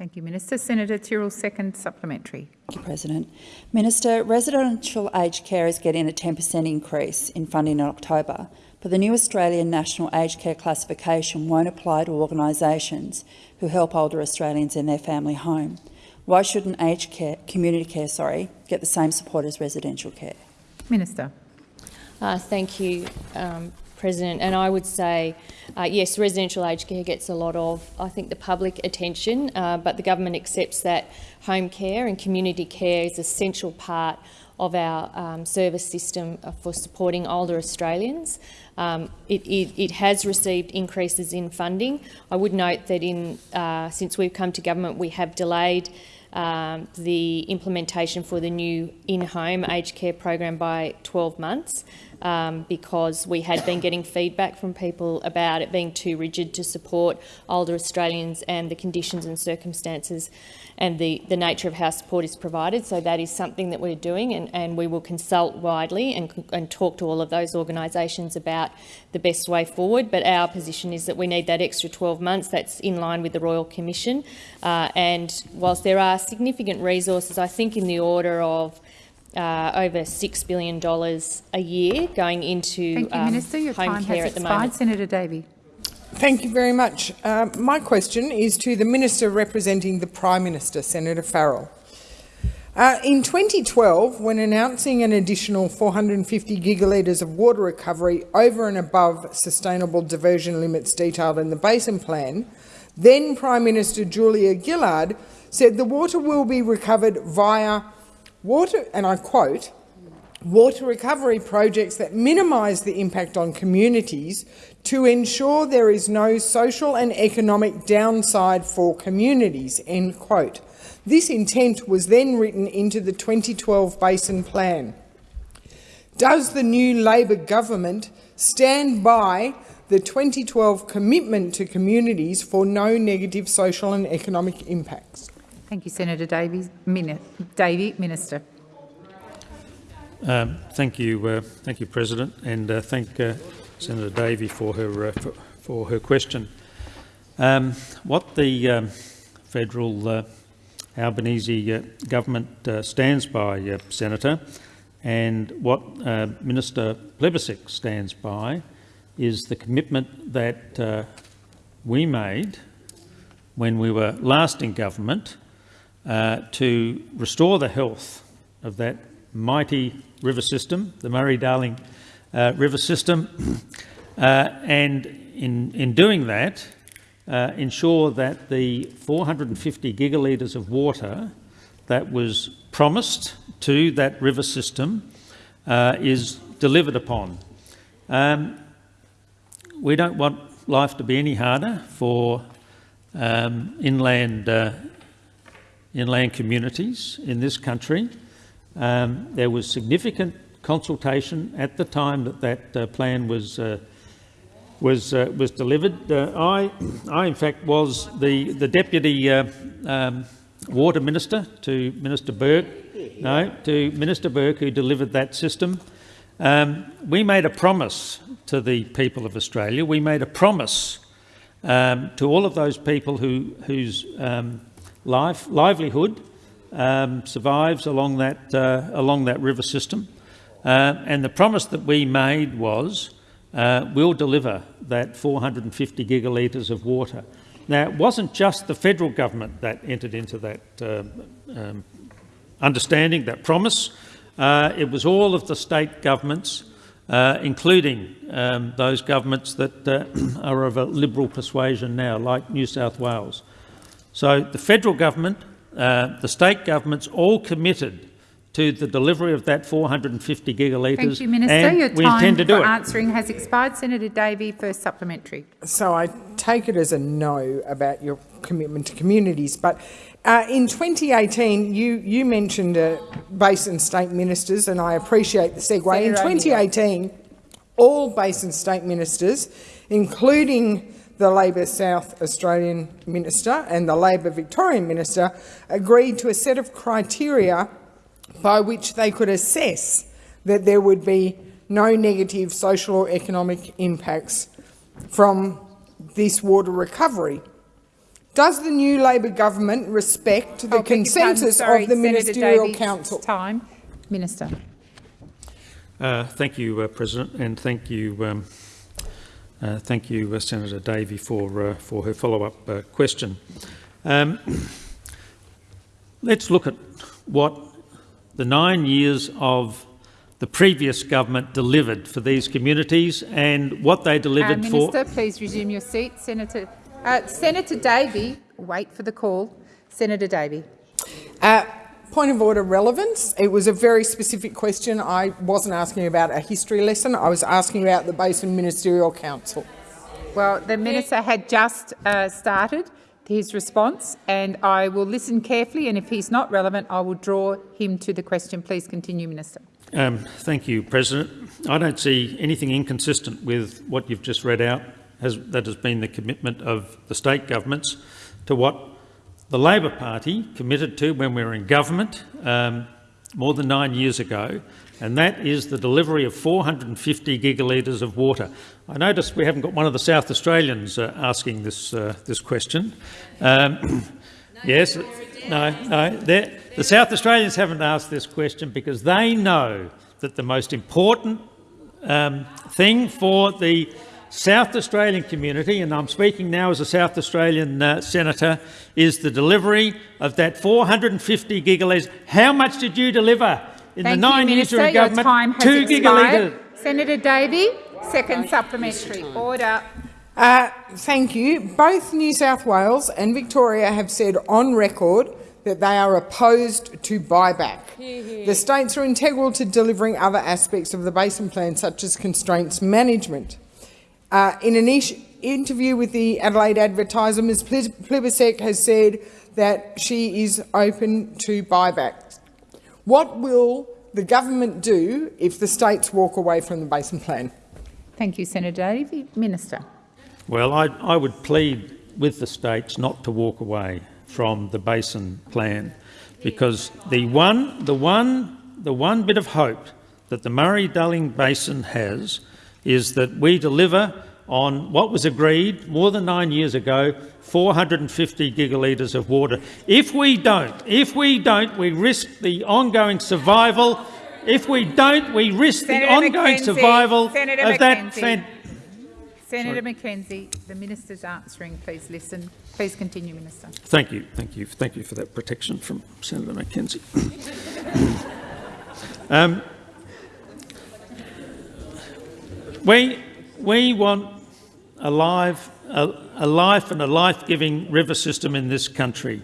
Thank you, Minister. Senator Tyrrell, second supplementary. Thank you, President. Minister, residential aged care is getting a 10% increase in funding in October, but the new Australian National Aged Care Classification won't apply to organisations who help older Australians in their family home. Why shouldn't aged care, community care sorry, get the same support as residential care? Minister. Uh, thank you, um, President. And I would say, uh, yes, residential aged care gets a lot of, I think, the public attention, uh, but the government accepts that home care and community care is an essential part of our um, service system for supporting older Australians. Um, it, it, it, has received increases in funding. I would note that in, uh, since we've come to government, we have delayed um, the implementation for the new in-home aged care program by 12 months um, because we had been getting feedback from people about it being too rigid to support older Australians and the conditions and circumstances and the, the nature of how support is provided. So that is something that we're doing and, and we will consult widely and, and talk to all of those organisations about the best way forward. But our position is that we need that extra 12 months. That's in line with the Royal Commission. Uh, and whilst there are significant resources, I think in the order of uh, over $6 billion a year going into Thank you, um, Minister. Your home time care has at the expired. moment. Senator Davey. Thank you very much. Uh, my question is to the Minister representing the Prime Minister, Senator Farrell. Uh, in 2012, when announcing an additional 450 gigalitres of water recovery over and above sustainable diversion limits detailed in the Basin Plan, then Prime Minister Julia Gillard said the water will be recovered via water, and I quote, water recovery projects that minimise the impact on communities to ensure there is no social and economic downside for communities, end quote. This intent was then written into the 2012 Basin Plan. Does the new Labor government stand by the 2012 commitment to communities for no negative social and economic impacts? Thank you, Senator Davey. Davey, Minister. Um, thank you, uh, thank you, President, and uh, thank uh, Senator Davey for her uh, for, for, her question. Um, what the um, federal uh, Albanese uh, government stands by, Senator, and what Minister Plibersek stands by, is the commitment that we made when we were last in government to restore the health of that mighty river system, the Murray-Darling uh, river system, uh, and in, in doing that, uh, ensure that the 450 gigalitres of water that was promised to that river system uh, is delivered upon. Um, we don't want life to be any harder for um, inland, uh, inland communities in this country. Um, there was significant consultation at the time that that uh, plan was uh, was uh, was delivered. Uh, I, I in fact was the the deputy uh, um, water minister to Minister Burke. No, to Minister Burke who delivered that system. Um, we made a promise to the people of Australia. We made a promise um, to all of those people who whose um, life livelihood um, survives along that, uh, along that river system. Uh, and the promise that we made was uh, we'll deliver that 450 gigalitres of water. Now, it wasn't just the federal government that entered into that uh, um, understanding, that promise. Uh, it was all of the state governments uh, including um, those governments that are of a Liberal persuasion now, like New South Wales. So the federal government, uh, the state governments all committed to the delivery of that 450 gigalitres. Thank you, Minister. and Your we time intend to do for it. answering has expired. Senator Davey, first supplementary. So I take it as a no about your commitment to communities. But uh, in 2018, you, you mentioned uh, basin state ministers, and I appreciate the segue. In Senator O'Neill. 2018, all basin state ministers, including the Labor South Australian minister and the Labor Victorian minister, agreed to a set of criteria by which they could assess that there would be no negative social or economic impacts from this water recovery. Does the new Labor government respect the Oh, beg consensus sorry, of the Senator Ministerial Davies, Council? Time. Minister. Uh, thank you, uh, President, and thank you, um, uh, thank you, uh, Senator Davey, for uh, for her follow-up uh, question. Um, let's look at what the nine years of the previous government delivered for these communities and what they delivered for. Minister, please resume your seat. Senator, uh, Senator Davey, wait for the call. Senator Davey. Uh, point of order relevance. It was a very specific question. I wasn't asking about a history lesson. I was asking about the Basin Ministerial Council. Well, the minister had just uh, started his response, and I will listen carefully. And if he's not relevant, I will draw him to the question. Please continue, Minister. Um, thank you, President. I don't see anything inconsistent with what you've just read out. Has, that has been the commitment of the state governments to what the Labor Party committed to when we were in government um, more than nine years ago, and that is the delivery of 450 gigalitres of water. I notice we haven't got one of the South Australians uh, asking this, uh, this question. Um, yes, no, no. The South Australians haven't asked this question because they know that the most important um, thing for the South Australian community, and I'm speaking now as a South Australian uh, senator, is the delivery of that 450 gigalitres. How much did you deliver in Thank the nine you, years you Minister. were in Your government? time has Two expired. gigalitres. Senator Davey, second supplementary. Order. Uh, thank you. Both New South Wales and Victoria have said on record that they are opposed to buyback. The states are integral to delivering other aspects of the Basin Plan, such as constraints management. Uh, in an interview with the Adelaide Advertiser, Ms Pli- Plibersek has said that she is open to buybacks. What will the government do if the states walk away from the Basin Plan? Thank you, Senator Davey. Minister. Well, I, I would plead with the states not to walk away from the basin plan, because the one, the one, the one bit of hope that the Murray-Darling Basin has is that we deliver on what was agreed more than nine years ago, 450 gigalitres of water. If we don't, if we don't, we risk the ongoing survival. If we don't, we risk Senator the ongoing McKenzie, survival Senator of that. McKenzie. fan- Senator McKenzie, the minister's answering. Please listen. Please continue, Minister. Thank you, thank you, thank you for that protection from Senator McKenzie. um, we, we want a, live, a, a life and a life-giving river system in this country.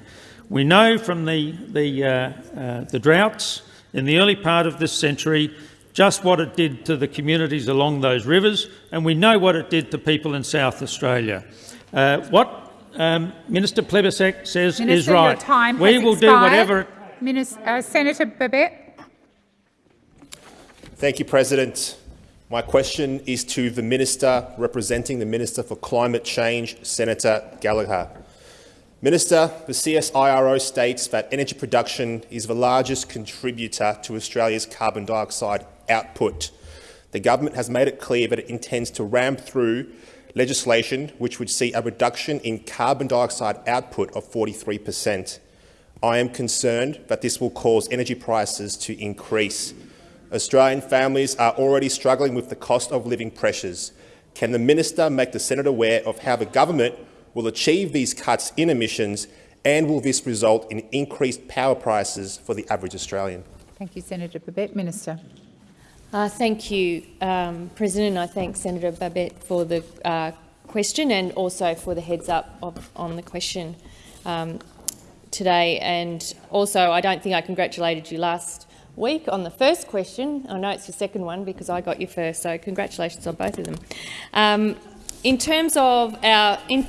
We know from the, the, uh, uh, the droughts in the early part of this century just what it did to the communities along those rivers, and we know what it did to people in South Australia. Uh, what um, Minister Plibersek says Minister, is right. your time we has will do whatever. Minis- uh, Senator Babet. Thank you, President. My question is to the Minister representing the Minister for Climate Change, Senator Gallagher. Minister, the CSIRO states that energy production is the largest contributor to Australia's carbon dioxide output. The government has made it clear that it intends to ram through legislation which would see a reduction in carbon dioxide output of 43 per cent. I am concerned that this will cause energy prices to increase. Australian families are already struggling with the cost of living pressures. Can the minister make the Senate aware of how the government will achieve these cuts in emissions and will this result in increased power prices for the average Australian? Thank you, Senator Babet. Minister. Uh, thank you, um, President. I thank Senator Babet for the uh, question and also for the heads up of, on the question um, today. And also, I don't think I congratulated you last week on the first question. I know it's your second one because I got you first, so congratulations on both of them. Um, in terms of our in,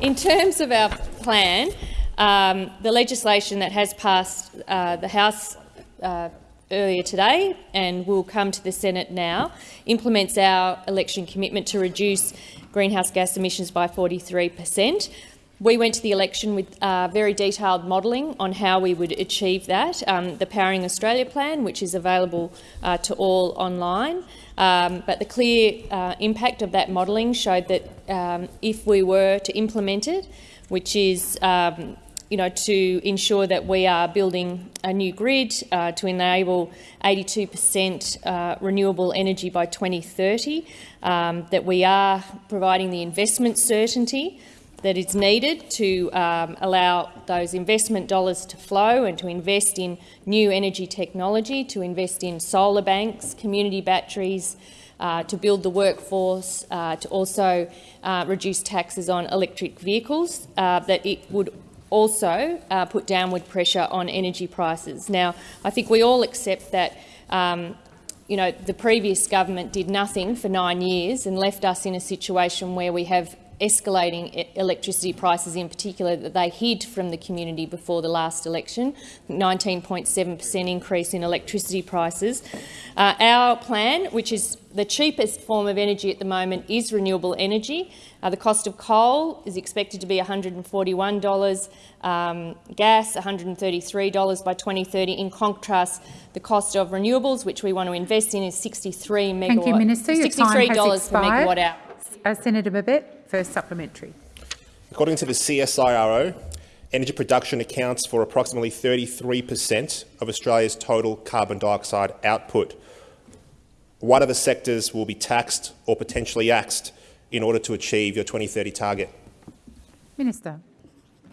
in, terms of our plan, um, the legislation that has passed uh, the House uh, earlier today and will come to the Senate now implements our election commitment to reduce greenhouse gas emissions by 43 per cent. We went to the election with uh, very detailed modelling on how we would achieve that. Um, the Powering Australia plan, which is available uh, to all online, um, but the clear uh, impact of that modelling showed that um, if we were to implement it, which is um, you know, to ensure that we are building a new grid uh, to enable 82 per cent uh, renewable energy by 2030, um, that we are providing the investment certainty that is needed to um, allow those investment dollars to flow and to invest in new energy technology, to invest in solar banks, community batteries, uh, to build the workforce, uh, to also uh, reduce taxes on electric vehicles, uh, that it would also uh, put downward pressure on energy prices. Now, I think we all accept that um, you know, the previous government did nothing for nine years and left us in a situation where we have escalating electricity prices in particular that they hid from the community before the last election, 19.7 per cent increase in electricity prices. Uh, our plan, which is the cheapest form of energy at the moment, is renewable energy. Uh, the cost of coal is expected to be $141, um, gas $133 by 2030. In contrast, the cost of renewables, which we want to invest in, is 63 megawatt. Thank you, Minister. Your $63 time has per megawatt hour. Uh, Senator Babet, first supplementary. According to the CSIRO, energy production accounts for approximately 33 per cent of Australia's total carbon dioxide output. What other sectors will be taxed or potentially axed in order to achieve your 2030 target? Minister.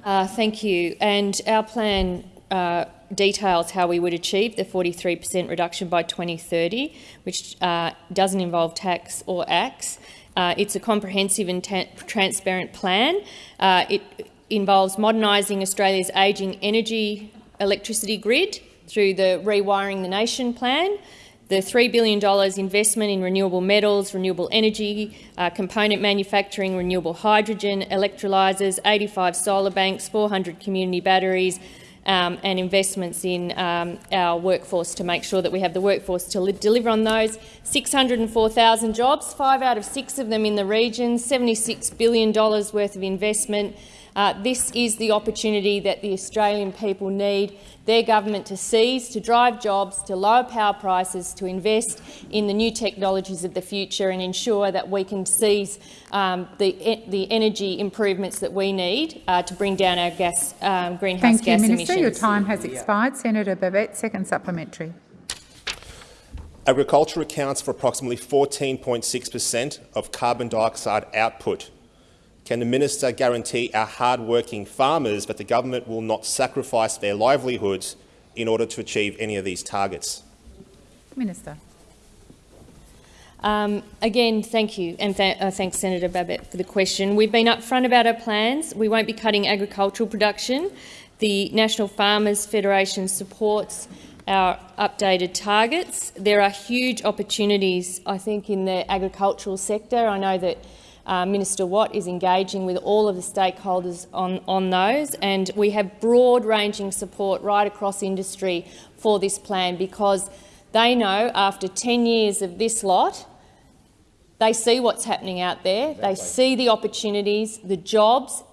Uh, thank you. And our plan uh, details how we would achieve the 43 per cent reduction by 2030, which uh, doesn't involve tax or acts. Uh, it's a comprehensive and transparent plan. Uh, it involves modernising Australia's ageing energy electricity grid through the Rewiring the Nation plan, the $3 billion investment in renewable metals, renewable energy, uh, component manufacturing, renewable hydrogen, electrolysers, 85 solar banks, 400 community batteries, um, and investments in um, our workforce to make sure that we have the workforce to deliver on those. 604,000 jobs, five out of six of them in the region, $76 billion worth of investment. Uh, this is the opportunity that the Australian people need their government to seize, to drive jobs, to lower power prices, to invest in the new technologies of the future and ensure that we can seize um, the, the energy improvements that we need uh, to bring down our gas, um, greenhouse Thank gas you, Minister. emissions. Your time has expired. Senator Babet, second supplementary. Agriculture accounts for approximately 14.6 per cent of carbon dioxide output can the minister guarantee our hard-working farmers that the government will not sacrifice their livelihoods in order to achieve any of these targets? Minister. Um, again, thank you, and th uh, thanks Senator Babet for the question. We've been upfront about our plans. We won't be cutting agricultural production. The National Farmers Federation supports our updated targets. There are huge opportunities, I think, in the agricultural sector. I know that uh, Minister Watt is engaging with all of the stakeholders on, on those, and we have broad-ranging support right across industry for this plan because they know after 10 years of this lot, they see what's happening out there, they see the opportunities, the jobs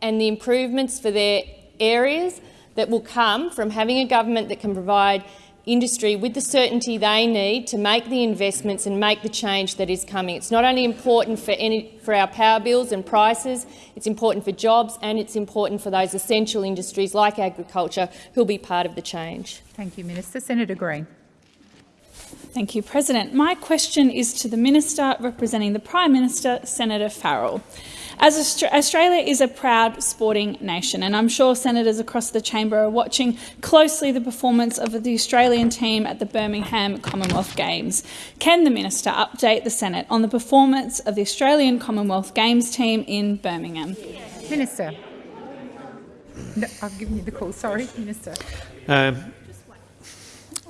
and the improvements for their areas that will come from having a government that can provide industry with the certainty they need to make the investments and make the change that is coming. It's not only important for, any, for our power bills and prices, it's important for jobs and it's important for those essential industries like agriculture who will be part of the change. Thank you, Minister. Senator Green. Thank you, President. My question is to the Minister representing the Prime Minister, Senator Farrell. As Australia is a proud sporting nation, and I'm sure senators across the chamber are watching closely the performance of the Australian team at the Birmingham Commonwealth Games. Can the minister update the Senate on the performance of the Australian Commonwealth Games team in Birmingham? Minister. No, I've given you the call. Sorry, Minister. Um,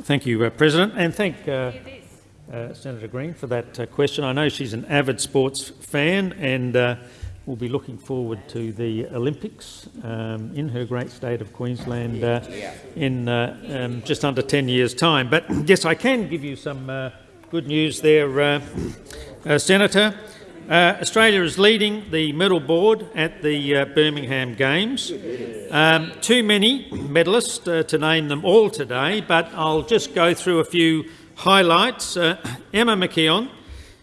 thank you, uh, President, and thank uh, uh, Senator Green for that uh, question. I know she's an avid sports fan and uh, will be looking forward to the Olympics um, in her great state of Queensland uh, in um, just under 10 years' time. But yes, I can give you some good news there, Senator. Uh, Australia is leading the medal board at the uh, Birmingham Games. Um, too many medalists uh, to name them all today, but I'll just go through a few highlights. Uh, Emma McKeon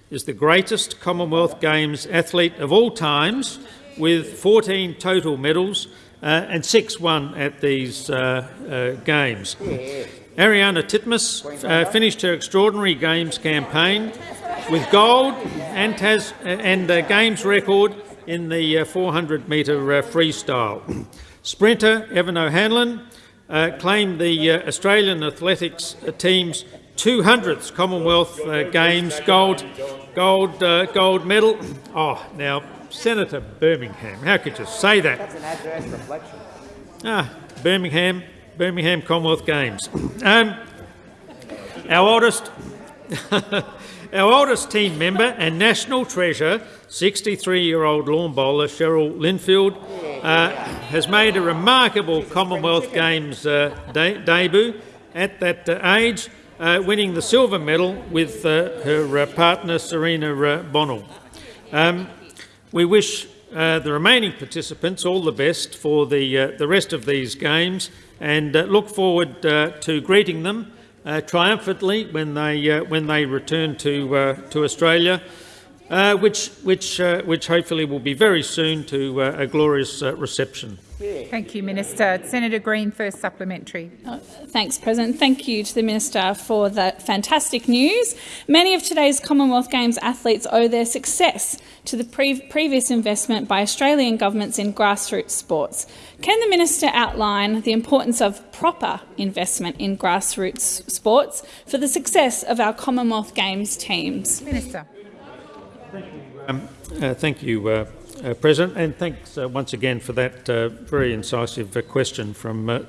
is the greatest Commonwealth Games athlete of all times, with 14 total medals uh, and six won at these uh, Games. Ariarne Titmus finished her extraordinary Games campaign with gold and, has, and a games record in the 400 metre uh, freestyle. Sprinter Evan O'Hanlon uh, claimed the uh, Australian athletics team's 200th Commonwealth uh, Games gold, gold, uh, gold medal. Oh, now, Senator Birmingham, how could you say that? That's an adverse reflection. Ah, Birmingham, Birmingham Commonwealth Games. Um, our oldest Our oldest team member and national treasure, 63-year-old lawn bowler Cheryl Lindfield, uh, has made a remarkable Commonwealth Games uh, de debut at that uh, age, uh, winning the silver medal with uh, her uh, partner Serena Bonnell. Um, we wish the remaining participants all the best for the, the rest of these games and look forward to greeting them uh, triumphantly when they uh, when they return to uh, to Australia, uh, which which uh, which hopefully will be very soon to uh, a glorious reception. Thank you, Minister. Senator Green, first supplementary. Oh, thanks, President. Thank you to the Minister for that fantastic news. Many of today's Commonwealth Games athletes owe their success to the pre previous investment by Australian governments in grassroots sports. Can the Minister outline the importance of proper investment in grassroots sports for the success of our Commonwealth Games teams? Minister. Thank you, um, uh, thank you uh, uh, President, and thanks uh, once again for that uh, very incisive uh, question from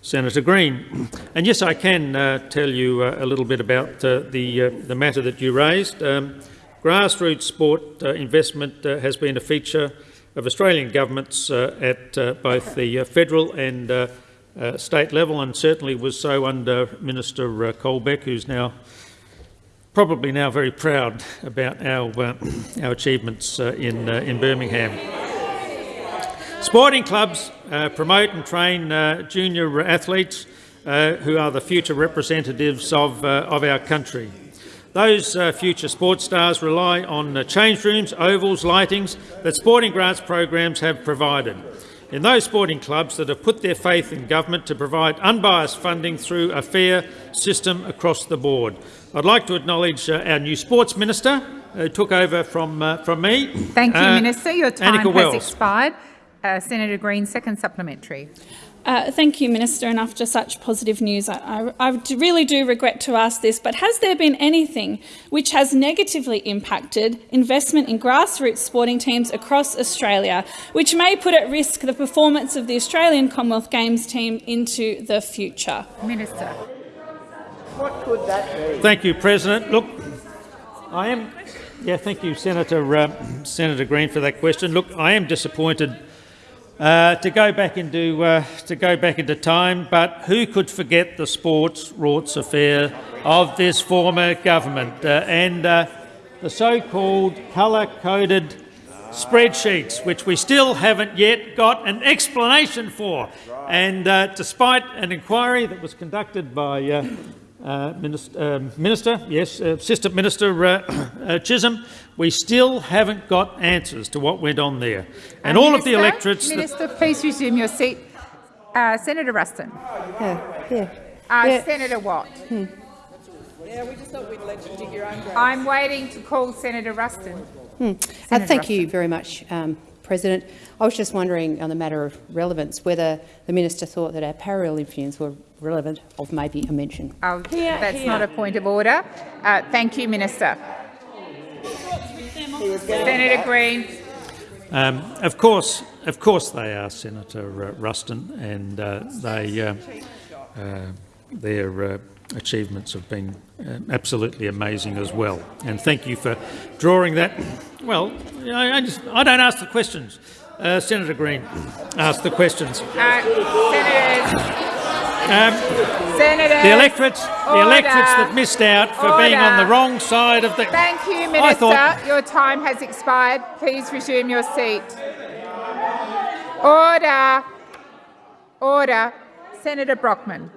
Senator Green. And yes, I can tell you a little bit about the, the matter that you raised. Um, grassroots sport investment has been a feature of Australian governments uh, at uh, both the uh, federal and state level, and certainly was so under Minister Colbeck, who's now probably now very proud about our, uh, our achievements uh, in, uh, in Birmingham. Sporting clubs promote and train junior athletes who are the future representatives of, of our country. Those uh, future sports stars rely on uh, change rooms, ovals, lightings that sporting grants programs have provided. In those sporting clubs that have put their faith in government to provide unbiased funding through a fair system across the board. I'd like to acknowledge uh, our new sports minister who took over from, uh, from me. Thank you, uh, Minister. Your time Anika has Wells. expired. Uh, Senator Green, second supplementary. Uh, thank you, Minister. And after such positive news, I, I, I, really do regret to ask this, but has there been anything which has negatively impacted investment in grassroots sporting teams across Australia, which may put at risk the performance of the Australian Commonwealth Games team into the future? Minister. What could that be? Thank you, President. Look, I am. Yeah, thank you, Senator uh, Senator Green, for that question. Look, I am disappointed uh, to go back into uh, to go back into time, but who could forget the sports rorts affair of this former government uh, and uh, the so-called colour-coded spreadsheets, which we still haven't yet got an explanation for. And uh, despite an inquiry that was conducted by uh, uh, minister, um, minister, yes, uh, Assistant Minister uh, uh, Chisholm, we still haven't got answers to what went on there. And all Minister, of the electorates... Minister, please resume your seat. Senator Ruston. Yeah, yeah. yeah. Senator Watt. Hmm. Yeah, we just thought we'd let you dig your own grave. I'm waiting to call Senator Ruston. Hmm. Uh, thank you very much, um, President. I was just wondering on the matter of relevance whether the minister thought that our Paralympians were relevant of maybe a mention. Oh, that's not a point of order. Uh, thank you, Minister. Senator Green. Um, of course, of course they are, Senator uh, Ruston, and uh, they, uh, uh their uh, achievements have been uh, absolutely amazing as well. And thank you for drawing that. Well, I, I, just, I don't ask the questions. Senator Green ask the questions. Senators. Um, Senator, the electorates, the electorates that missed out for order. being on the wrong side of the. Thank you, Minister. Thought... Your time has expired. Please resume your seat. Order. Order. Senator Brockman.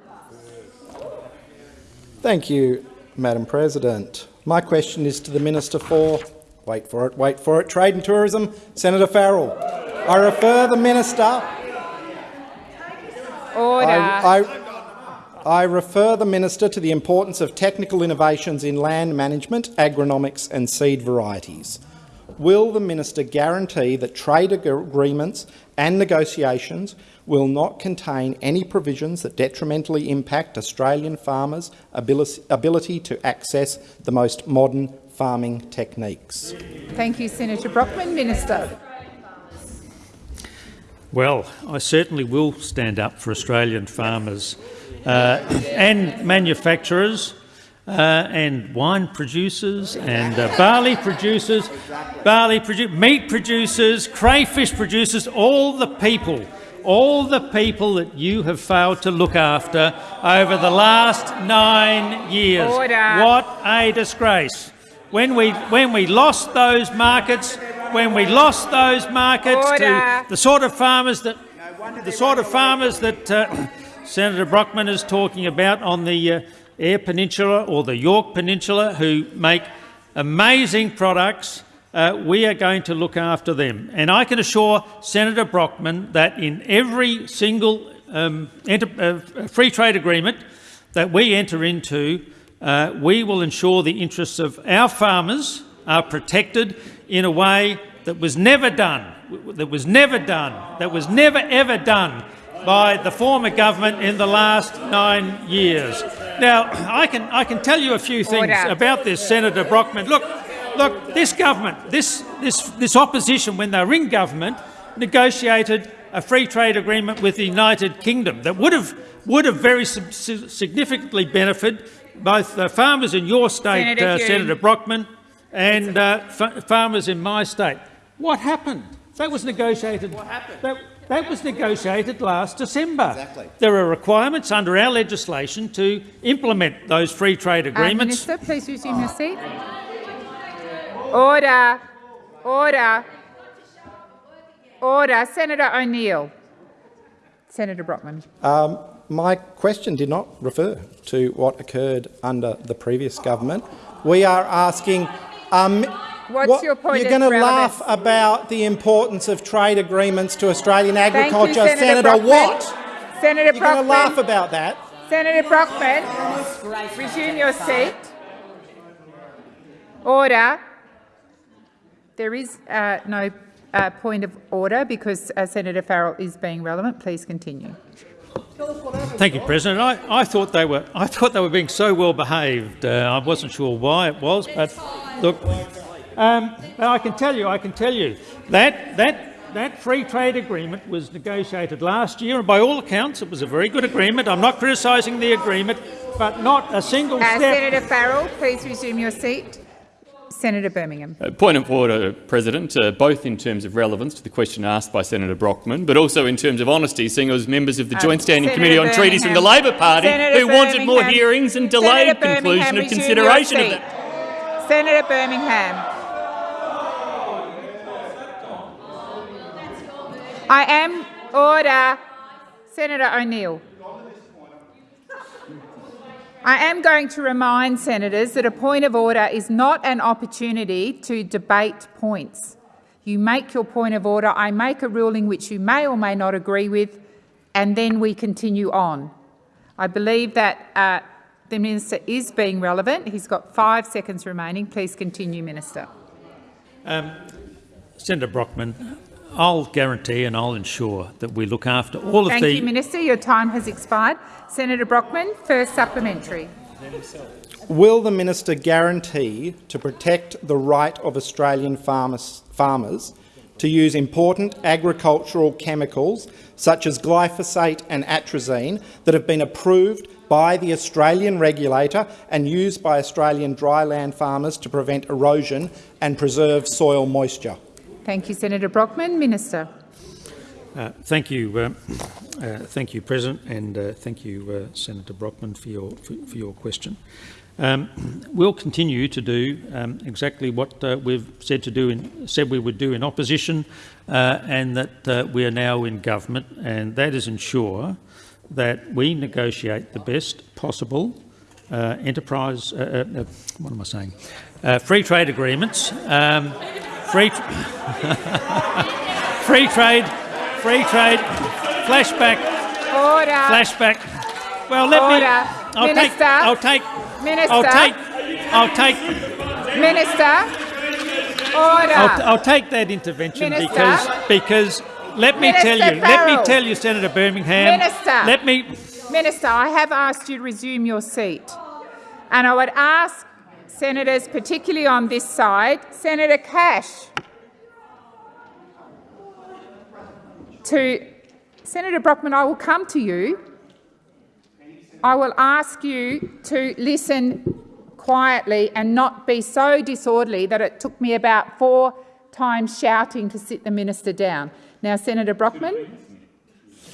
Thank you, Madam President. My question is to the Minister for, wait for it, wait for it, Trade and Tourism, Senator Farrell. I refer the Minister Order. I, I, I refer the Minister to the importance of technical innovations in land management, agronomics and seed varieties. Will the Minister guarantee that trade agreements and negotiations will not contain any provisions that detrimentally impact Australian farmers' ability to access the most modern farming techniques? Thank you, Senator Brockman. Minister. Well, I certainly will stand up for Australian farmers uh, and manufacturers uh, and wine producers and uh, barley producers, barley produ meat producers, crayfish producers, all the people, all the people that you have failed to look after over the last nine years. Order. What a disgrace. When we, when we lost those markets, when we lost those markets Order. to the sort of farmers that the sort of farmers that uh, Senator Brockman is talking about on the uh, Eyre Peninsula or the Yorke Peninsula, who make amazing products. Uh, we are going to look after them. And I can assure Senator Brockman that in every single um, uh, free trade agreement that we enter into, uh, we will ensure the interests of our farmers are protected in a way that was never done, that was never done, that was never ever done by the former government in the last nine years. Now, I can, I can tell you a few things Order. about this, Senator Brockman. Look, look, this government, this, this, this opposition, when they were in government, negotiated a free trade agreement with the United Kingdom that would have, would have very significantly benefited both the farmers in your state, Senator, uh, Senator Brockman, and uh, farmers in my state. What happened? That was negotiated. What happened? That, that was negotiated last December. Exactly. There are requirements under our legislation to implement those free trade agreements. Uh, Minister, please resume your seat. Order. Order. Order. Senator O'Neill. Senator Brockman. Um, my question did not refer to what occurred under the previous government. We are asking um, What's what, your point You're going to laugh about the importance of trade agreements to Australian agriculture. You, Senator, Senator Watt. Senator You're going to laugh about that. Senator Brockman, resume your seat. Order. There is uh, no uh, point of order because uh, Senator Farrell is being relevant. Please continue. Thank you, President. I, I, thought they were I thought they were being so well behaved. Uh, I wasn't sure why it was, but look, um, I can tell you, I can tell you that that that free trade agreement was negotiated last year, and by all accounts, it was a very good agreement. I'm not criticising the agreement, but not a single uh, step. Senator Farrell, please resume your seat. Senator Birmingham. Uh, point of order, President, uh, both in terms of relevance to the question asked by Senator Brockman, but also in terms of honesty, seeing as members of the Joint Standing Senator Committee on Birmingham. Treaties from the Labor Party Senator who wanted more hearings and delayed conclusion Birmingham, of consideration of that. Senator Birmingham. I am order. Senator O'Neill. I am going to remind senators that a point of order is not an opportunity to debate points. You make your point of order, I make a ruling which you may or may not agree with, and then we continue on. I believe that uh, the minister is being relevant. He's got five seconds remaining. Please continue, Minister. Um, Senator Brockman, I'll guarantee and I'll ensure that we look after all Thank of the... you, Minister. Your time has expired. Senator Brockman, first supplementary. Will the minister guarantee to protect the right of Australian farmers, farmers to use important agricultural chemicals such as glyphosate and atrazine that have been approved by the Australian regulator and used by Australian dryland farmers to prevent erosion and preserve soil moisture? Thank you, Senator Brockman. Minister. Uh, thank you, uh, uh, thank you, President, and uh, thank you, uh, Senator Brockman, for your for, for your question. Um, we'll continue to do um, exactly what uh, we've said to do in, said we would do in opposition, and that we are now in government, and that is ensure that we negotiate the best possible enterprise. what am I saying? free trade agreements. Um, free, free trade Free trade. Flashback. Order. Flashback. Well, let Order. me. I'll Minister. take. I'll take. Minister. I'll take. I'll take. Minister. Order. I'll, I'll take that intervention Minister. because because let me Minister tell you. Let me tell you, Senator Birmingham. Minister. Let me. Minister, I have asked you to resume your seat. And I would ask senators, particularly on this side, Senator Cash, to Senator Brockman, I will come to you. I will ask you to listen quietly and not be so disorderly that it took me about four times shouting to sit the minister down. Now, Senator Brockman.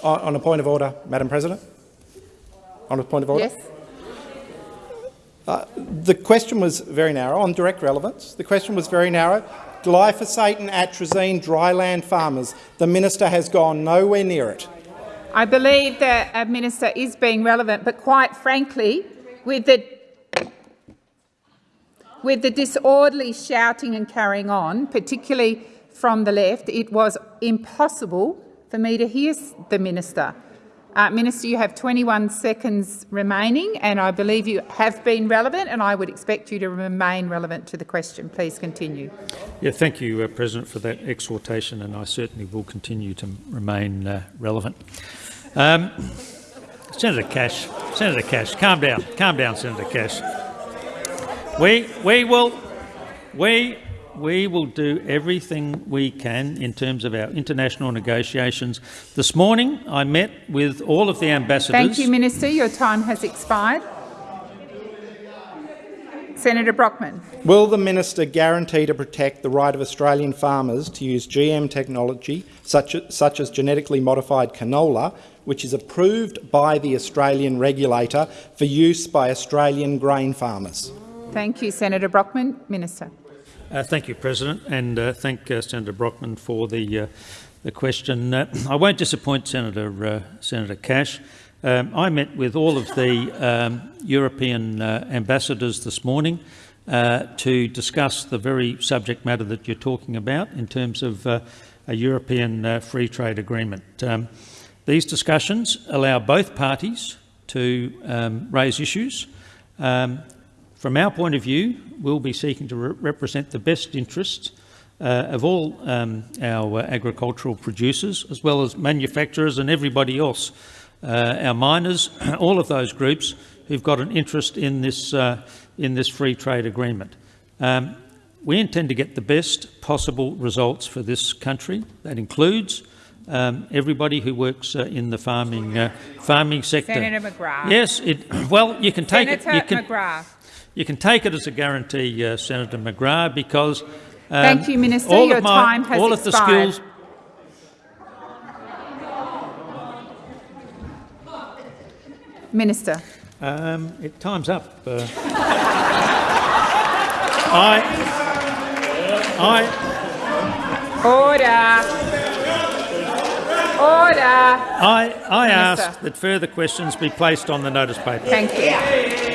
On, on a point of order, Madam President. On a point of order. Yes. Uh, the question was very narrow on direct relevance. The question was very narrow glyphosate and atrazine dryland farmers. The minister has gone nowhere near it. I believe the uh, minister is being relevant, but quite frankly, with the with the disorderly shouting and carrying on, particularly from the left, it was impossible for me to hear the minister. Uh, Minister, you have 21 seconds remaining, and I believe you have been relevant, and I would expect you to remain relevant to the question. Please continue. Yeah, thank you, uh, President, for that exhortation, and I certainly will continue to remain uh, relevant. Um, Senator Cash, Senator Cash, calm down, calm down, Senator Cash. We we will we we will do everything we can in terms of our international negotiations. This morning, I met with all of the ambassadors. Thank you, Minister. Your time has expired. Senator Brockman. Will the minister guarantee to protect the right of Australian farmers to use GM technology, such as, such as genetically modified canola, which is approved by the Australian regulator for use by Australian grain farmers? Thank you, Senator Brockman. Minister. Uh, thank you, President, and uh, thank uh, Senator Brockman for the uh, the question. Uh, I won't disappoint Senator uh, Senator Cash. Um, I met with all of the um, European ambassadors this morning to discuss the very subject matter that you're talking about in terms of a European free trade agreement. Um, these discussions allow both parties to um, raise issues. From our point of view, we'll be seeking to re represent the best interests uh, of all um, our uh, agricultural producers, as well as manufacturers and everybody else, uh, our miners, all of those groups who've got an interest in this, uh, in this free trade agreement. Um, we intend to get the best possible results for this country. That includes um, everybody who works uh, in the farming uh, farming sector. Senator McGrath. Yes, it, well, you can take Senator it. You can, McGrath. You can take it as a guarantee, uh, Senator McGrath, because um, Thank you, Minister. all Your of my, time has all expired. of the skills. Minister. Um, it time's up. Uh, I, I, Order. Order. I, I Minister. ask that further questions be placed on the notice paper. Thank you.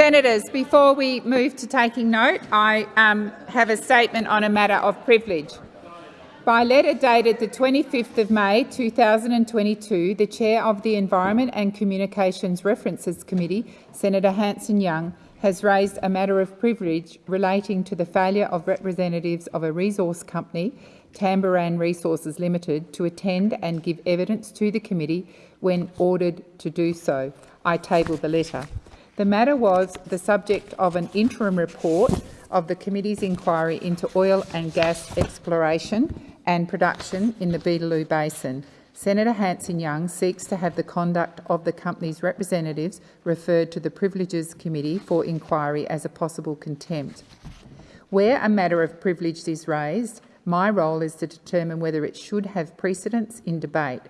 Senators, before we move to taking note, I um, have a statement on a matter of privilege. By letter dated the 25th of May 2022, the Chair of the Environment and Communications References Committee, Senator Hanson Young, has raised a matter of privilege relating to the failure of representatives of a resource company, Tamboran Resources Limited, to attend and give evidence to the committee when ordered to do so. I table the letter. The matter was the subject of an interim report of the committee's inquiry into oil and gas exploration and production in the Beetaloo Basin. Senator Hanson-Young seeks to have the conduct of the company's representatives referred to the Privileges Committee for inquiry as a possible contempt. Where a matter of privilege is raised, my role is to determine whether it should have precedence in debate.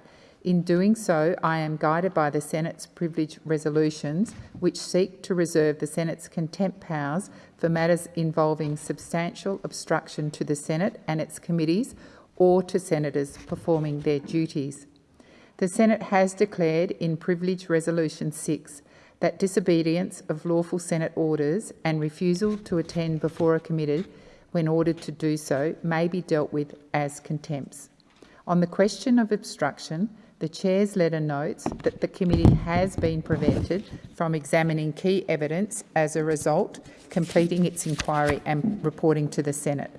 In doing so, I am guided by the Senate's privilege resolutions, which seek to reserve the Senate's contempt powers for matters involving substantial obstruction to the Senate and its committees or to senators performing their duties. The Senate has declared in Privilege Resolution 6 that disobedience of lawful Senate orders and refusal to attend before a committee when ordered to do so may be dealt with as contempts. On the question of obstruction, the Chair's letter notes that the committee has been prevented from examining key evidence as a result, completing its inquiry and reporting to the Senate.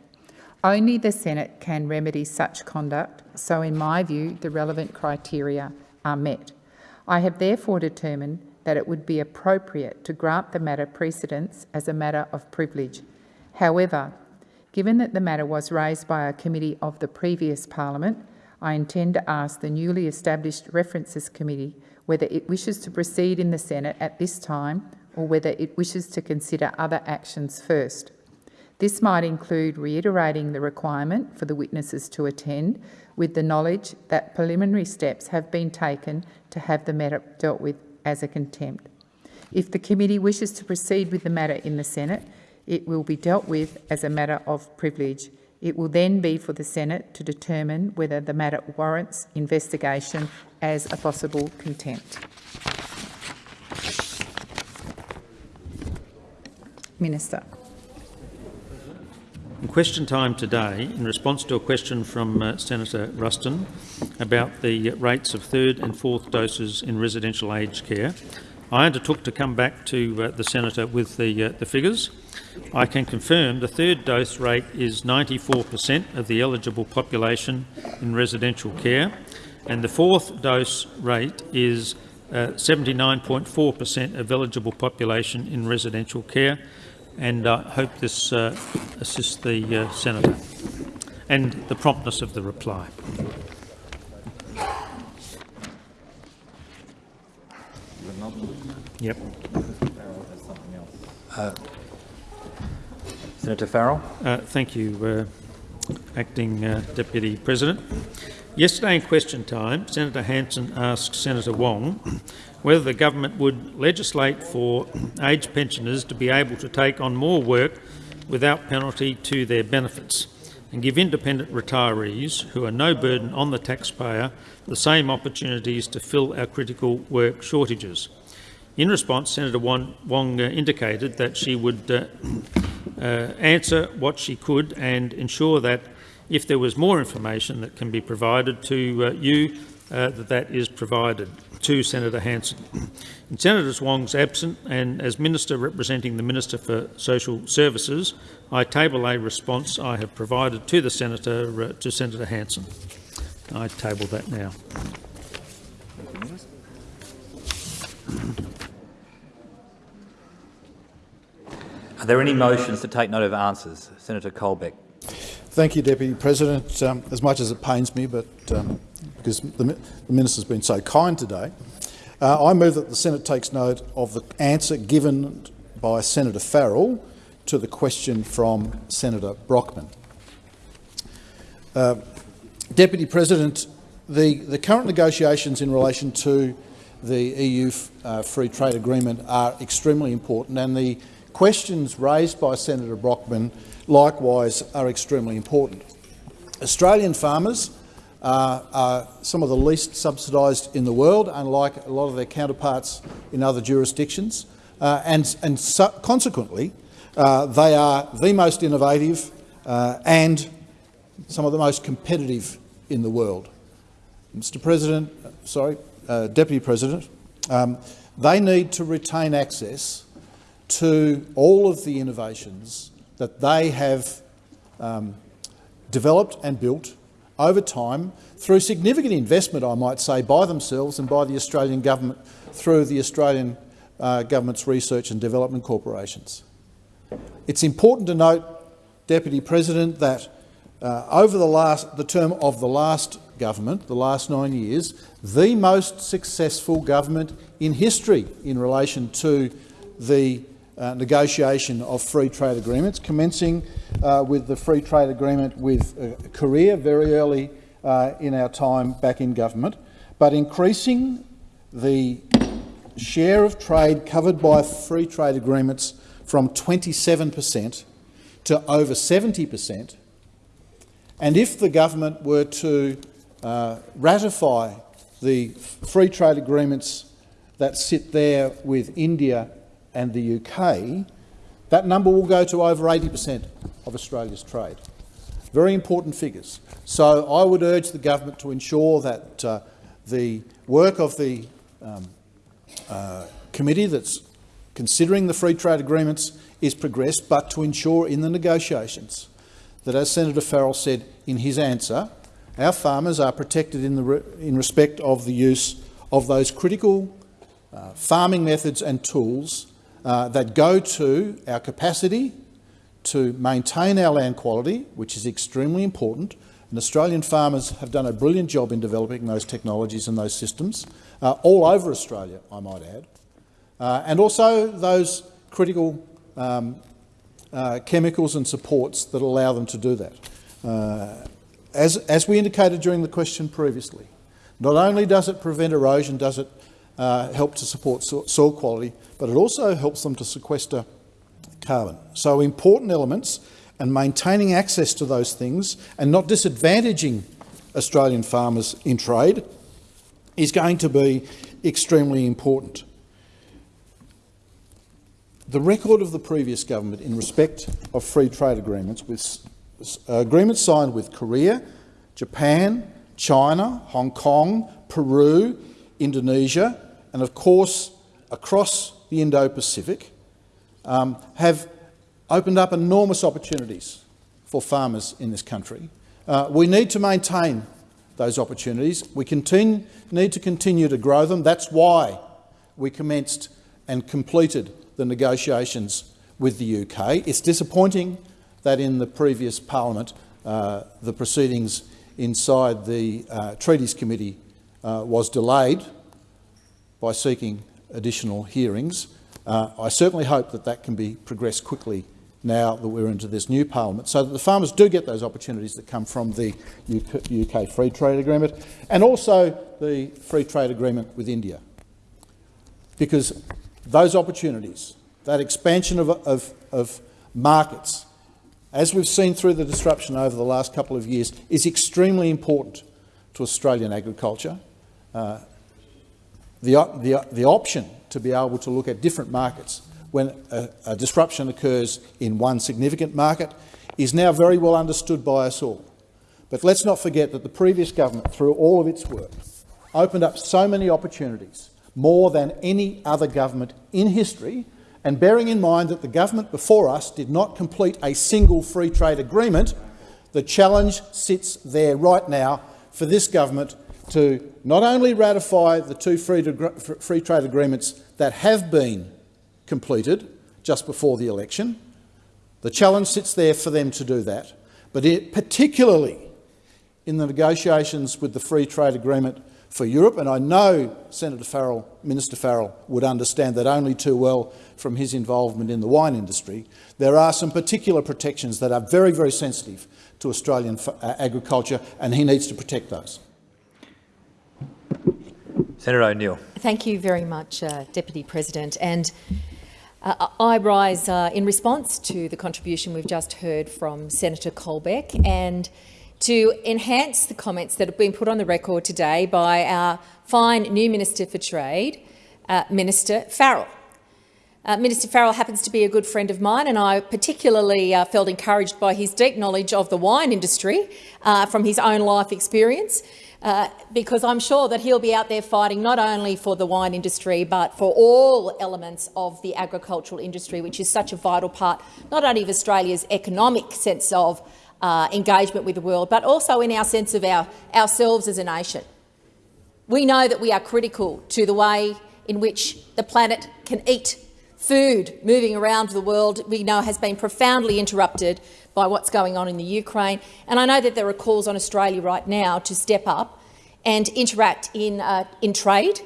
Only the Senate can remedy such conduct, so in my view the relevant criteria are met. I have therefore determined that it would be appropriate to grant the matter precedence as a matter of privilege. However, given that the matter was raised by a committee of the previous parliament, I intend to ask the newly established References Committee whether it wishes to proceed in the Senate at this time or whether it wishes to consider other actions first. This might include reiterating the requirement for the witnesses to attend with the knowledge that preliminary steps have been taken to have the matter dealt with as a contempt. If the committee wishes to proceed with the matter in the Senate, it will be dealt with as a matter of privilege. It will then be for the Senate to determine whether the matter warrants investigation as a possible contempt. Minister. In question time today, in response to a question from uh, Senator Ruston about the rates of third and fourth doses in residential aged care, I undertook to come back to uh, the senator with the, uh, the figures. I can confirm the third dose rate is 94 per cent of the eligible population in residential care, and the fourth dose rate is 79.4 uh, per cent of eligible population in residential care, and I hope this uh, assists the uh, senator and the promptness of the reply. Yep. Senator Farrell. Uh, thank you, uh, Acting uh, Deputy President. Yesterday in question time, Senator Hanson asked Senator Wong whether the government would legislate for aged pensioners to be able to take on more work without penalty to their benefits and give independent retirees, who are no burden on the taxpayer, the same opportunities to fill our critical work shortages. In response, Senator Wong, uh, indicated that she would uh, answer what she could and ensure that if there was more information that can be provided to uh, you, uh, that that is provided to Senator Hanson. In Senator Wong's absent and as Minister representing the Minister for Social Services, I table a response I have provided to the Senator uh, to Senator Hanson. I table that now. Are there any motions to take note of answers? Senator Colbeck. Thank you, Deputy President. Um, as much as it pains me, but um, because the, the Minister's been so kind today, uh, I move that the Senate takes note of the answer given by Senator Farrell to the question from Senator Brockman. Uh, Deputy President, the, the current negotiations in relation to the EU uh, free trade agreement are extremely important and the questions raised by Senator Brockman likewise are extremely important. Australian farmers uh, are some of the least subsidised in the world, unlike a lot of their counterparts in other jurisdictions, uh, and, and so consequently uh, they are the most innovative uh, and some of the most competitive in the world. Mr President, sorry, uh, Deputy President, um, they need to retain access to all of the innovations that they have um, developed and built over time through significant investment, I might say, by themselves and by the Australian government through the Australian uh, government's research and development corporations. It's important to note, Deputy President, that uh, over the, last, the term of the last government, the last nine years, the most successful government in history in relation to the uh, negotiation of free trade agreements, commencing uh, with the free trade agreement with uh, Korea very early uh, in our time back in government, but increasing the share of trade covered by free trade agreements from 27 per cent to over 70 per cent. And if the government were to uh, ratify the free trade agreements that sit there with India and the UK, that number will go to over 80 per cent of Australia's trade. Very important figures. So I would urge the government to ensure that uh, the work of the um, uh, committee that's considering the free trade agreements is progressed, but to ensure in the negotiations that, as Senator Farrell said in his answer, our farmers are protected in, the re in respect of the use of those critical uh, farming methods and tools uh, that go to our capacity to maintain our land quality, which is extremely important, and Australian farmers have done a brilliant job in developing those technologies and those systems, uh, all over Australia, I might add, uh, and also those critical um, uh, chemicals and supports that allow them to do that. Uh, as, as we indicated during the question previously, not only does it prevent erosion, does it uh, help to support so soil quality, but it also helps them to sequester carbon. So important elements and maintaining access to those things and not disadvantaging Australian farmers in trade is going to be extremely important. The record of the previous government in respect of free trade agreements with uh, agreements signed with Korea, Japan, China, Hong Kong, Peru, Indonesia, and of course across the Indo-Pacific um, have opened up enormous opportunities for farmers in this country. Uh, we need to maintain those opportunities. We continue, need to continue to grow them. That's why we commenced and completed the negotiations with the UK. It's disappointing that in the previous parliament uh, the proceedings inside the uh, Treaties Committee uh, was delayed by seeking additional hearings. Uh, I certainly hope that that can be progressed quickly now that we're into this new parliament, so that the farmers do get those opportunities that come from the UK, free trade agreement and also the free trade agreement with India. Because those opportunities, that expansion of, of, of markets, as we've seen through the disruption over the last couple of years, is extremely important to Australian agriculture. Uh, the, the, the option to be able to look at different markets when a, a disruption occurs in one significant market is now very well understood by us all. But let's not forget that the previous government, through all of its work, opened up so many opportunities, more than any other government in history, and bearing in mind that the government before us did not complete a single free trade agreement, the challenge sits there right now for this government to not only ratify the two free, free trade agreements that have been completed just before the election, the challenge sits there for them to do that, but it, particularly in the negotiations with the free trade agreement for Europe, and I know Senator Farrell, Minister Farrell would understand that only too well from his involvement in the wine industry, there are some particular protections that are very, very sensitive to Australian uh, agriculture, and he needs to protect those. Senator O'Neill. Thank you very much, uh, Deputy President. And uh, I rise uh, in response to the contribution we've just heard from Senator Colbeck and to enhance the comments that have been put on the record today by our fine new Minister for Trade, uh, Minister Farrell. Uh, Minister Farrell happens to be a good friend of mine, and I particularly uh, felt encouraged by his deep knowledge of the wine industry uh, from his own life experience, uh, because I'm sure that he'll be out there fighting not only for the wine industry but for all elements of the agricultural industry, which is such a vital part not only of Australia's economic sense of uh, engagement with the world, but also in our sense of our, ourselves as a nation. We know that we are critical to the way in which the planet can eat food moving around the world we know has been profoundly interrupted by what's going on in the Ukraine. And I know that there are calls on Australia right now to step up and interact in, uh, in trade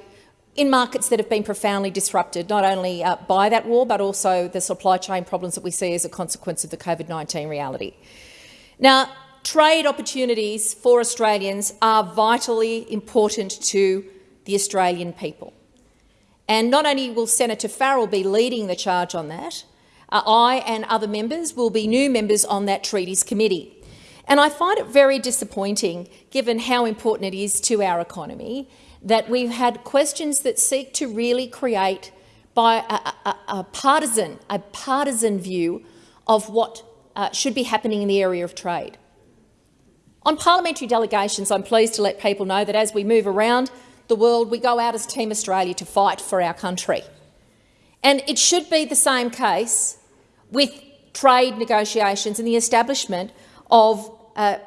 in markets that have been profoundly disrupted, not only uh, by that war, but also the supply chain problems that we see as a consequence of the COVID-19 reality. Now, trade opportunities for Australians are vitally important to the Australian people. And not only will Senator Farrell be leading the charge on that, uh, I and other members will be new members on that Treaties Committee. And I find it very disappointing, given how important it is to our economy, that we've had questions that seek to really create by a, a, a partisan, a partisan view of what uh, should be happening in the area of trade. On parliamentary delegations, I'm pleased to let people know that as we move around the world, we go out as Team Australia to fight for our country. And it should be the same case with trade negotiations and the establishment of uh,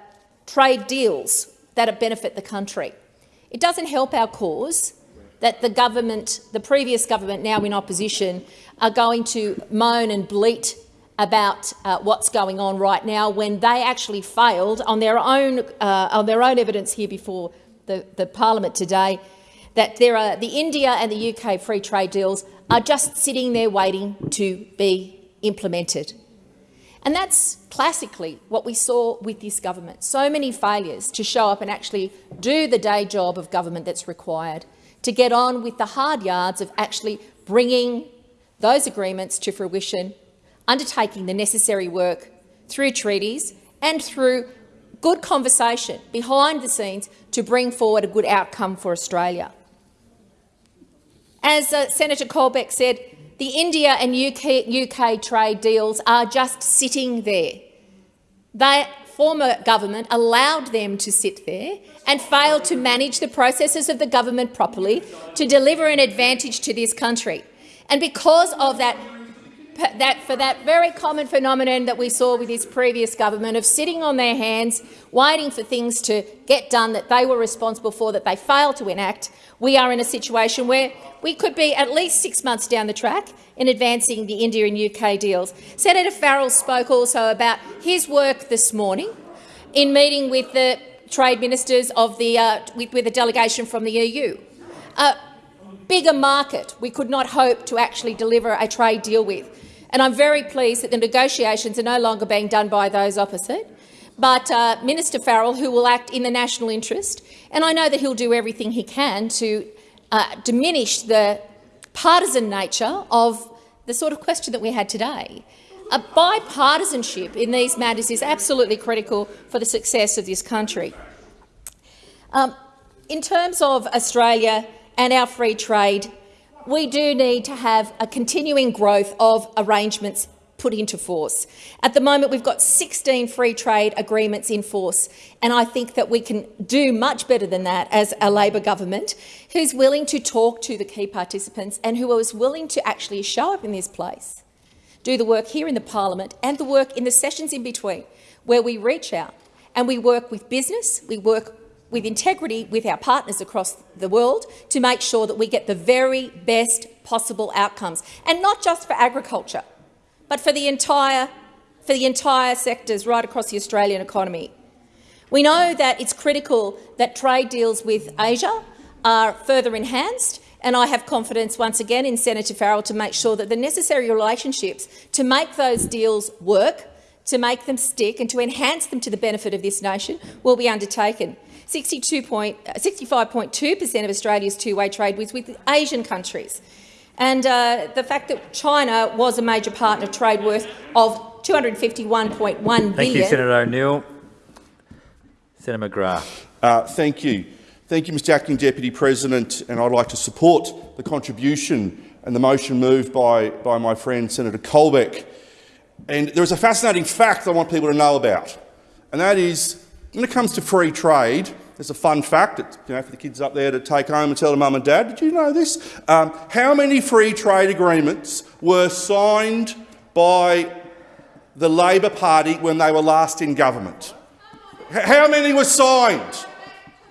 trade deals that benefit the country. It doesn't help our cause that the government, the previous government now in opposition, are going to moan and bleat about uh, what's going on right now when they actually failed on their own, uh, on their own evidence here before the, the parliament today that there are, the India and the UK free trade deals are just sitting there waiting to be implemented. And that's classically what we saw with this government. So many failures to show up and actually do the day job of government that's required to get on with the hard yards of actually bringing those agreements to fruition, undertaking the necessary work through treaties and through good conversation behind the scenes to bring forward a good outcome for Australia. As uh, Senator Colbeck said, the India and UK, UK trade deals are just sitting there. The former government allowed them to sit there and failed to manage the processes of the government properly to deliver an advantage to this country. And because of that that for that very common phenomenon that we saw with this previous government of sitting on their hands, waiting for things to get done that they were responsible for, that they failed to enact, we are in a situation where we could be at least six months down the track in advancing the India and UK deals. Senator Farrell spoke also about his work this morning in meeting with the trade ministers of the, uh, with, with a delegation from the EU. A bigger market we could not hope to actually deliver a trade deal with. And I'm very pleased that the negotiations are no longer being done by those opposite, but uh, Minister Farrell, who will act in the national interest, and I know that he'll do everything he can to uh, diminish the partisan nature of the sort of question that we had today. A bipartisanship in these matters is absolutely critical for the success of this country. Um, in terms of Australia and our free trade we do need to have a continuing growth of arrangements put into force. At the moment, we've got 16 free trade agreements in force, and I think that we can do much better than that as a Labor government who's willing to talk to the key participants and who is willing to actually show up in this place, do the work here in the parliament and the work in the sessions in between, where we reach out and we work with business, we work with integrity with our partners across the world to make sure that we get the very best possible outcomes, and not just for agriculture, but for the entire, for the entire sectors right across the Australian economy. We know that it's critical that trade deals with Asia are further enhanced, and I have confidence once again in Senator Farrell to make sure that the necessary relationships to make those deals work, to make them stick and to enhance them to the benefit of this nation will be undertaken. 65.2 per cent of Australia's two-way trade was with Asian countries. And uh, the fact that China was a major partner trade worth of 251.1 billion. Thank you, Senator O'Neill. Senator McGrath. Uh, thank you. Thank you, Mr Acting Deputy President, and I'd like to support the contribution and the motion moved by, by my friend Senator Colbeck. And there is a fascinating fact I want people to know about, and that is when it comes to free trade, there's a fun fact that, you know, for the kids up there to take home and tell their mum and dad. Did you know this? Um, how many free trade agreements were signed by the Labor Party when they were last in government? How many were signed?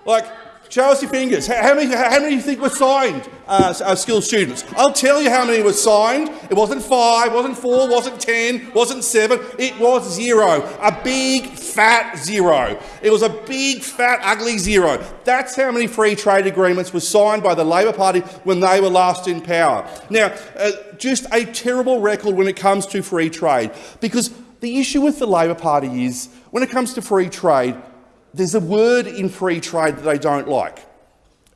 Like, Show us your fingers. How many, how many do you think were signed, uh, uh, skilled students? I'll tell you how many were signed. It wasn't five, wasn't four, wasn't ten, wasn't seven. It was zero. A big, fat zero. It was a big, fat, ugly zero. That's how many free trade agreements were signed by the Labor Party when they were last in power. Now, uh, just a terrible record when it comes to free trade, because the issue with the Labor Party is, when it comes to free trade, there's a word in free trade that they don't like,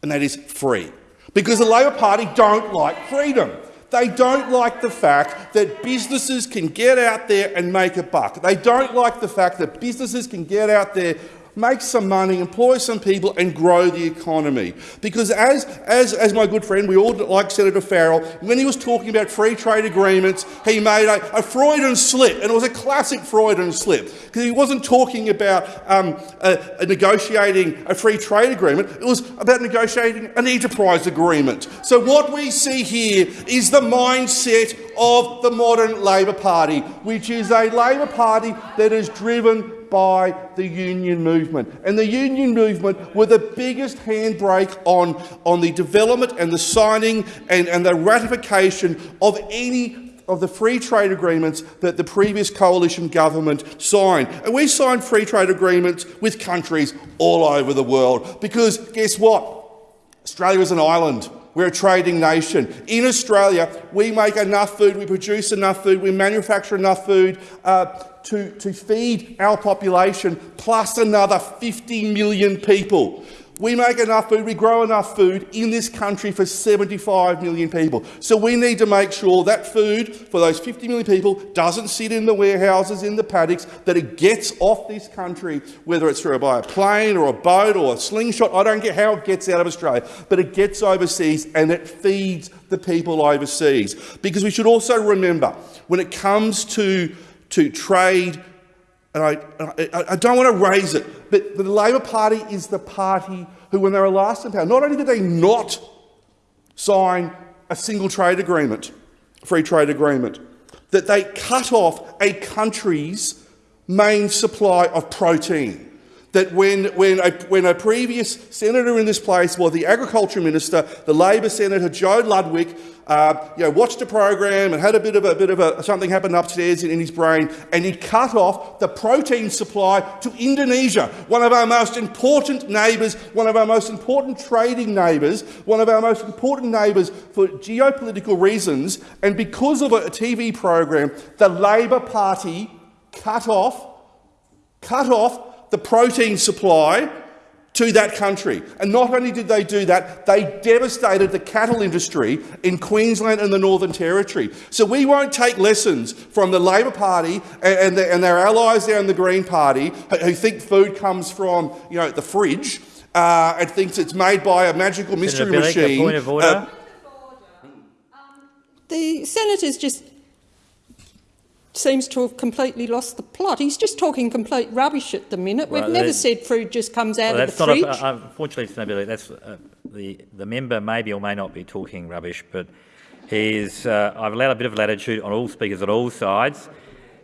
and that is free. Because the Labor Party don't like freedom. They don't like the fact that businesses can get out there and make a buck. They don't like the fact that businesses can get out there make some money, employ some people and grow the economy. Because as, as, as my good friend, we all like Senator Farrell, when he was talking about free trade agreements, he made a, a Freudian slip, and it was a classic Freudian slip, because he wasn't talking about um, a, a negotiating a free trade agreement, it was about negotiating an enterprise agreement. So what we see here is the mindset of the modern Labor Party, which is a Labor Party that is driven by the union movement. And the union movement were the biggest handbrake on, on the development and the signing and, and the ratification of any of the free trade agreements that the previous coalition government signed. And we signed free trade agreements with countries all over the world because guess what? Australia is an island. We're a trading nation. In Australia, we make enough food, we produce enough food, we manufacture enough food uh, to, to feed our population plus another 50 million people. We make enough food, we grow enough food in this country for 75 million people. So we need to make sure that food for those 50 million people doesn't sit in the warehouses, in the paddocks, that it gets off this country, whether it's through by a plane or a boat or a slingshot. I don't get how it gets out of Australia, but it gets overseas and it feeds the people overseas. Because we should also remember, when it comes to, to trade and I, I, I, don't want to raise it, but the Labor Party is the party who, when they were last in power, not only did they not sign a single trade agreement, free trade agreement, that they cut off a country's main supply of protein. That when, when, a, when a previous senator in this place was the agriculture minister, the Labor senator Joe Ludwig, uh, you know, watched a program and had a bit of a bit of a, something happen upstairs in, in his brain, and he cut off the protein supply to Indonesia, one of our most important neighbours, one of our most important trading neighbours, one of our most important neighbours for geopolitical reasons. And because of a TV program, the Labor Party cut off, cut off the protein supply to that country. And not only did they do that, they devastated the cattle industry in Queensland and the Northern Territory. So we won't take lessons from the Labor Party and, and, the, and their allies there in the Green Party who think food comes from you know, the fridge uh, and thinks it's made by a magical mystery Bilyk, machine. point of order. Uh, the senator's just seems to have completely lost the plot. He's just talking complete rubbish at the minute. We've never said food just comes out well, of the fridge. A, uh, unfortunately, Senator that's uh, the the member maybe or may not be talking rubbish, but he's uh, I've allowed a bit of latitude on all speakers on all sides,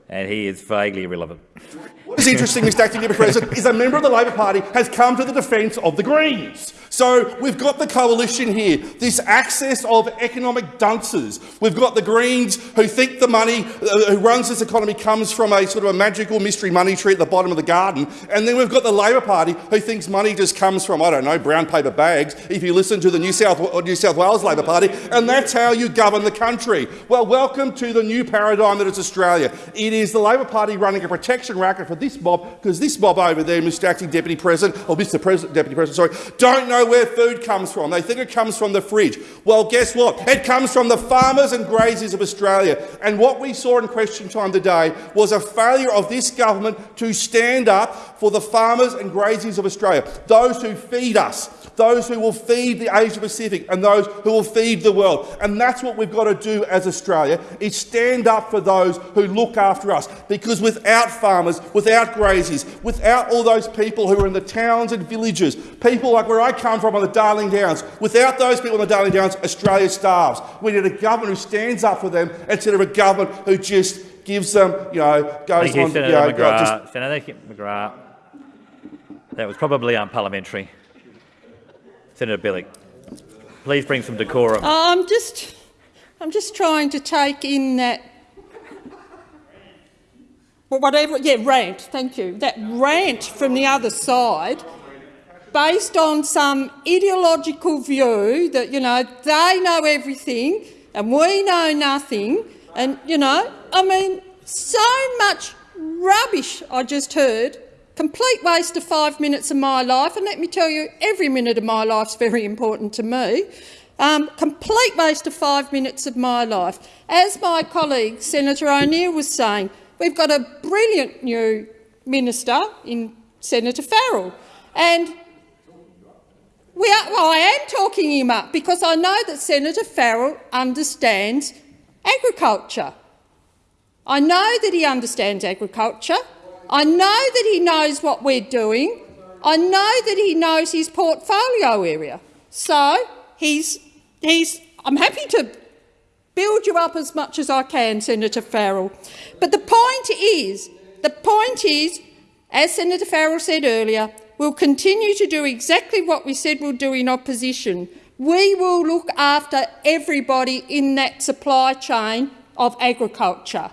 and he is vaguely irrelevant. What is interesting, Mr Acting Deputy President, is a member of the Labor Party has come to the defence of the Greens. So we've got the coalition here, this access of economic dunces. We've got the Greens who think the money uh, who runs this economy comes from a sort of a magical mystery money tree at the bottom of the garden. And then we've got the Labor Party who thinks money just comes from, I don't know, brown paper bags, if you listen to the New South, New South Wales Labor Party, and that's how you govern the country. Well, welcome to the new paradigm that is Australia. It is the Labor Party running a protection racket for this mob because this mob over there, Mr Acting Deputy President, oh, or Mr President, Deputy President, sorry, don't know where food comes from. They think it comes from the fridge. Well, guess what? It comes from the farmers and graziers of Australia. And what we saw in question time today was a failure of this government to stand up for the farmers and graziers of Australia, those who feed us, those who will feed the Asia Pacific and those who will feed the world. And that's what we've got to do as Australia, is stand up for those who look after us. Because without farmers, without graziers, without all those people who are in the towns and villages, people like where I come from on the Darling Downs, without those people on the Darling Downs, Australia starves. We need a government who stands up for them instead of a government who just gives them, you know, goes Thank you, on, Senator you know, McGrath. just Senator McGrath. That was probably unparliamentary. Senator Bilyk, please bring some decorum. Uh, I'm just, I'm just trying to take in that, well, whatever, yeah, rant, thank you, that rant from the other side based on some ideological view that, you know, they know everything and we know nothing and, you know, I mean, so much rubbish I just heard complete waste of five minutes of my life, and let me tell you, every minute of my life is very important to me. Um, complete waste of five minutes of my life. As my colleague Senator O'Neill was saying, we've got a brilliant new minister in Senator Farrell, and we are, well, I am talking him up because I know that Senator Farrell understands agriculture. I know that he understands agriculture. I know that he knows what we're doing. I know that he knows his portfolio area. So he's, he's, I'm happy to build you up as much as I can, Senator Farrell. But the point is, the point is, as Senator Farrell said earlier, we'll continue to do exactly what we said we'll do in opposition. We will look after everybody in that supply chain of agriculture.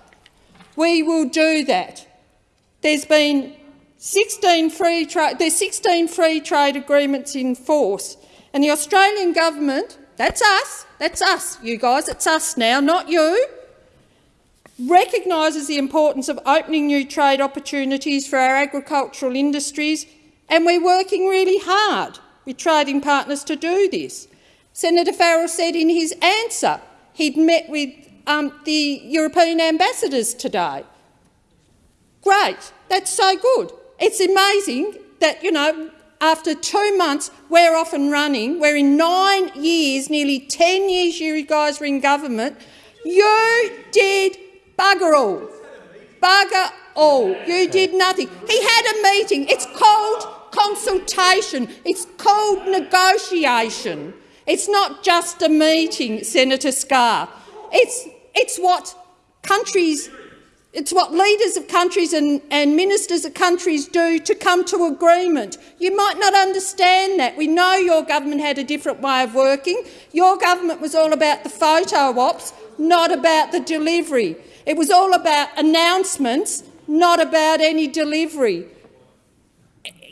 We will do that. There's been 16 free trade, there's 16 free trade agreements in force, and the Australian government, that's us, that's us, you guys, it's us now, not you, recognises the importance of opening new trade opportunities for our agricultural industries, and we're working really hard with trading partners to do this. Senator Farrell said in his answer he'd met with um, the European ambassadors today. Great. That's so good. It's amazing that, you know, after two months, we're off and running. We're in nine years, nearly 10 years you guys were in government. You did bugger all. Bugger all. You did nothing. He had a meeting. It's called consultation. It's called negotiation. It's not just a meeting, Senator Scarr. It's, it's what countries it's what leaders of countries and, and, ministers of countries do to come to agreement. You might not understand that. We know your government had a different way of working. Your government was all about the photo ops, not about the delivery. It was all about announcements, not about any delivery.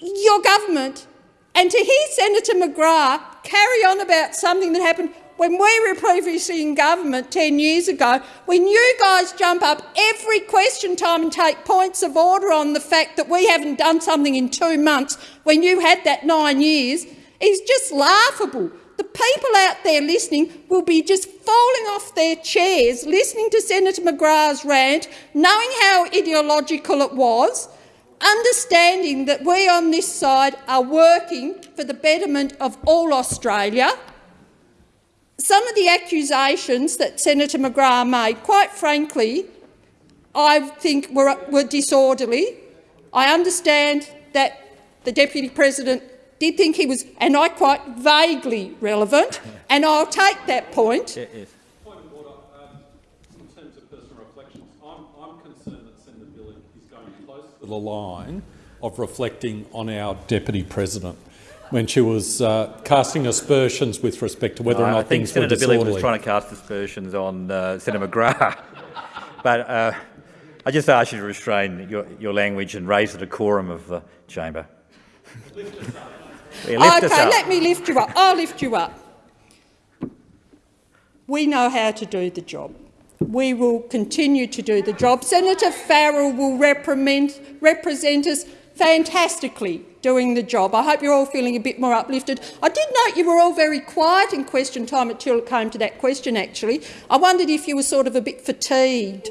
Your government, and to hear Senator McGrath carry on about something that happened when we were previously in government 10 years ago, when you guys jump up every question time and take points of order on the fact that we haven't done something in two months when you had that nine years, is just laughable. The people out there listening will be just falling off their chairs listening to Senator McGrath's rant, knowing how ideological it was, understanding that we on this side are working for the betterment of all Australia, some of the accusations that Senator McGrath made, quite frankly, I think were, were disorderly. I understand that the Deputy President did think he was, and I quite vaguely relevant, and I'll take that point. Yeah, yes. Point of order. Um, in terms of personal reflections, I'm, I'm concerned that Senator Bilyk is going close to the line of reflecting on our Deputy President when she was uh, casting aspersions with respect to whether or not I think things Senator were disorderly. Billy was trying to cast aspersions on uh, Senator McGrath. but uh, I just ask you to restrain your, your language and raise the decorum of the chamber. Yeah, lift us okay, up. let me lift you up. I'll lift you up. We know how to do the job. we will continue to do the job. Senator Farrell will represent, represent us fantastically doing the job. I hope you're all feeling a bit more uplifted. I did note you were all very quiet in question time until it came to that question, actually. I wondered if you were sort of a bit fatigued,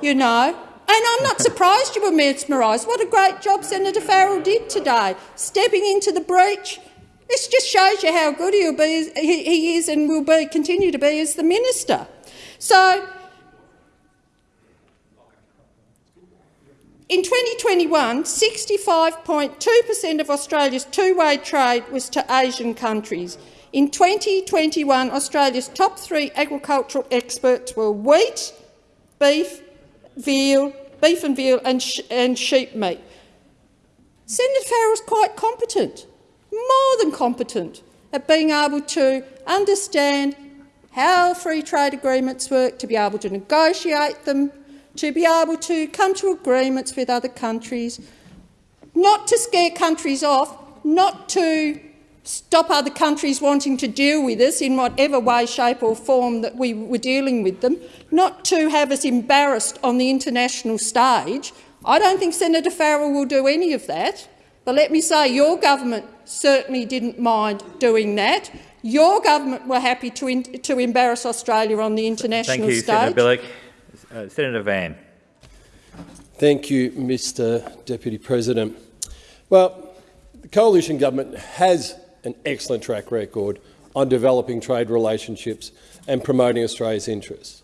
you know. And I'm not surprised you were mesmerised. What a great job Senator Farrell did today, stepping into the breach. This just shows you how good he'll be, he is and will be, continue to be as the minister. So In 2021, 65.2 per cent of Australia's two-way trade was to Asian countries. In 2021, Australia's top three agricultural exports were wheat, beef, veal, beef and veal and, sh and sheep meat. Senator Farrell is quite competent, more than competent, at being able to understand how free trade agreements work, to be able to negotiate them, to be able to come to agreements with other countries, not to scare countries off, not to stop other countries wanting to deal with us in whatever way, shape or form that we were dealing with them, not to have us embarrassed on the international stage. I don't think Senator Farrell will do any of that. But let me say, your government certainly didn't mind doing that. Your government were happy to, to embarrass Australia on the international Thank you, stage. Senator. Uh, Senator Van. Thank you, Mr Deputy President. Well, the coalition government has an excellent track record on developing trade relationships and promoting Australia's interests.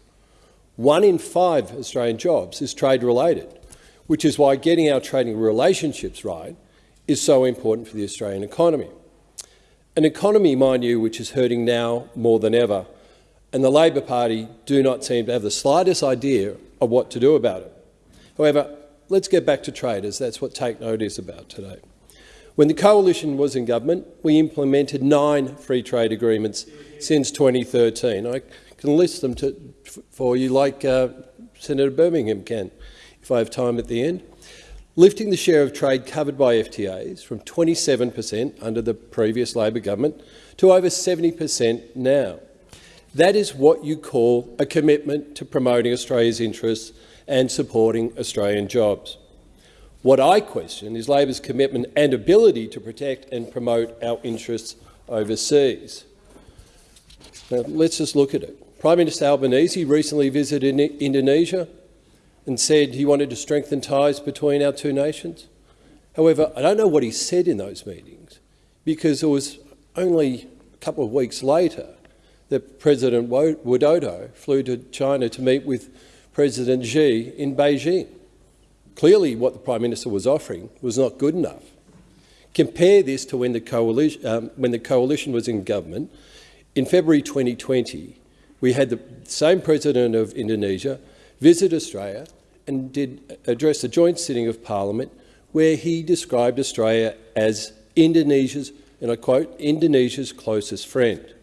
One in five Australian jobs is trade-related, which is why getting our trading relationships right is so important for the Australian economy. An economy, mind you, which is hurting now more than ever and the Labor Party do not seem to have the slightest idea of what to do about it. However, let's get back to traders. That's what Take Note is about today. When the Coalition was in government, we implemented nine free trade agreements since 2013. I can list them to, for you like uh, Senator Birmingham can, if I have time at the end. Lifting the share of trade covered by FTAs from 27 per cent under the previous Labor government to over 70 per cent now. That is what you call a commitment to promoting Australia's interests and supporting Australian jobs. What I question is Labor's commitment and ability to protect and promote our interests overseas. Now, let's just look at it. Prime Minister Albanese recently visited Indonesia and said he wanted to strengthen ties between our two nations. However, I don't know what he said in those meetings because it was only a couple of weeks later that President Widodo flew to China to meet with President Xi in Beijing. Clearly what the Prime Minister was offering was not good enough. Compare this to when the coalition, um, when the coalition was in government. In February 2020, we had the same President of Indonesia visit Australia and did address a joint sitting of Parliament where he described Australia as Indonesia's, and I quote, Indonesia's closest friend.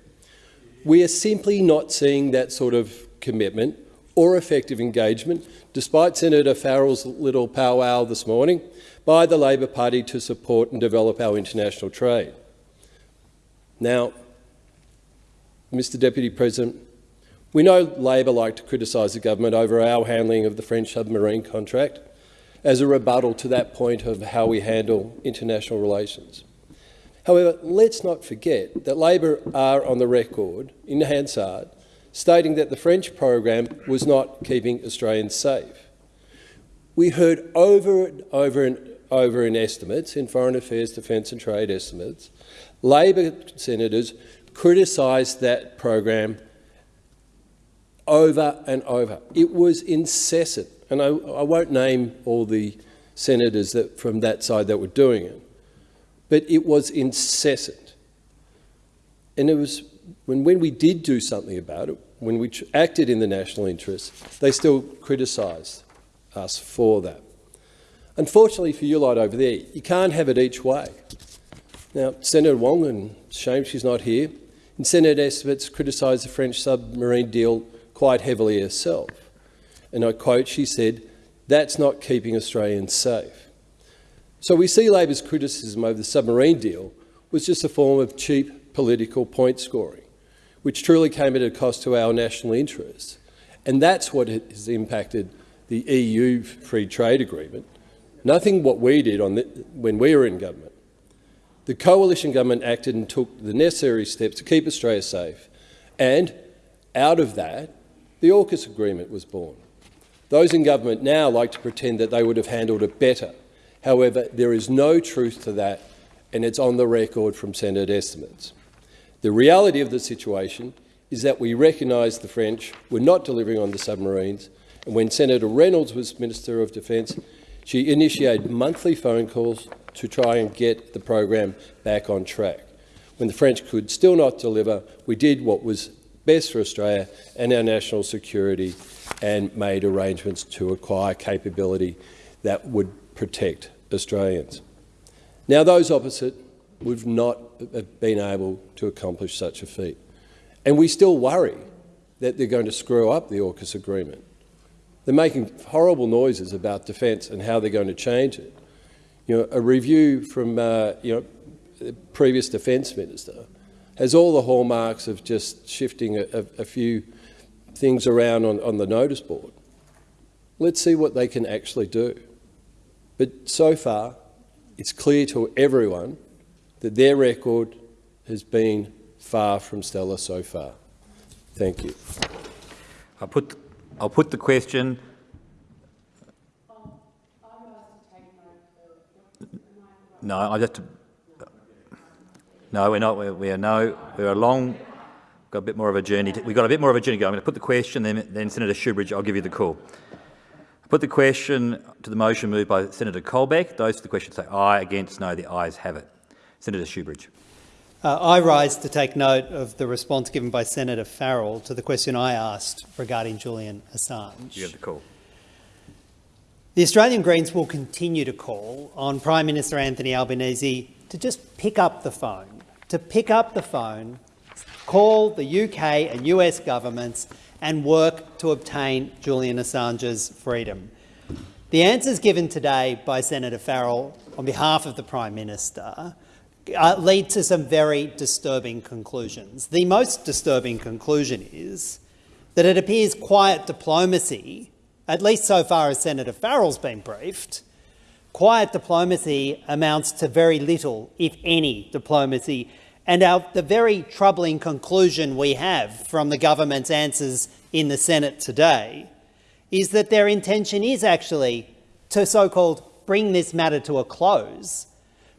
We are simply not seeing that sort of commitment or effective engagement, despite Senator Farrell's little powwow this morning, by the Labor Party to support and develop our international trade. Now, Mr Deputy President, we know Labor like to criticise the government over our handling of the French submarine contract as a rebuttal to that point of how we handle international relations. However, let's not forget that Labor are on the record in Hansard stating that the French program was not keeping Australians safe. We heard over and over and over in estimates, in Foreign Affairs, Defence and Trade estimates, Labor senators criticised that program over and over. It was incessant, and I, I won't name all the senators that, from that side that were doing it but it was incessant. And it was when, when we did do something about it, when we acted in the national interest, they still criticised us for that. Unfortunately for you lot over there, you can't have it each way. Now, Senator Wong, and shame she's not here, and Senator estimates criticised the French submarine deal quite heavily herself. And I quote, she said, that's not keeping Australians safe. So we see Labor's criticism over the submarine deal was just a form of cheap political point scoring, which truly came at a cost to our national interests And that's what has impacted the EU free trade agreement. Nothing what we did the, when we were in government. The coalition government acted and took the necessary steps to keep Australia safe. And out of that, the AUKUS agreement was born. Those in government now like to pretend that they would have handled it better. However, there is no truth to that, and it's on the record from Senate estimates. The reality of the situation is that we recognise the French were not delivering on the submarines, and when Senator Reynolds was Minister of Defence, she initiated monthly phone calls to try and get the program back on track. When the French could still not deliver, we did what was best for Australia and our national security and made arrangements to acquire capability that would protect Australians. Now, those opposite would not have been able to accomplish such a feat. And we still worry that they're going to screw up the AUKUS agreement. They're making horrible noises about defence and how they're going to change it. You know, a review from uh, you know, the previous defence minister has all the hallmarks of just shifting a, a, a few things around on, on the notice board. Let's see what they can actually do. But so far, it's clear to everyone that their record has been far from stellar so far. Thank you. I'll put, I'll put the question. No, I just. No, we're not. We're, we are no. We're a long. Got a bit more of a journey. To, we've got a bit more of a journey. I'm going to put the question, then, then Senator Shoebridge, I'll give you the call. Put the question to the motion moved by Senator Colbeck. Those for the question say aye. Against, no. The ayes have it. Senator Shoebridge. Uh, I rise to take note of the response given by Senator Farrell to the question I asked regarding Julian Assange. You have the call. The Australian Greens will continue to call on Prime Minister Anthony Albanese to just pick up the phone, to pick up the phone, call the UK and US governments and work to obtain Julian Assange's freedom. The answers given today by Senator Farrell on behalf of the Prime Minister uh, lead to some very disturbing conclusions. The most disturbing conclusion is that it appears quiet diplomacy, at least so far as Senator Farrell's been briefed, quiet diplomacy amounts to very little, if any, diplomacy. And our, the very troubling conclusion we have from the government's answers in the Senate today is that their intention is actually to so-called bring this matter to a close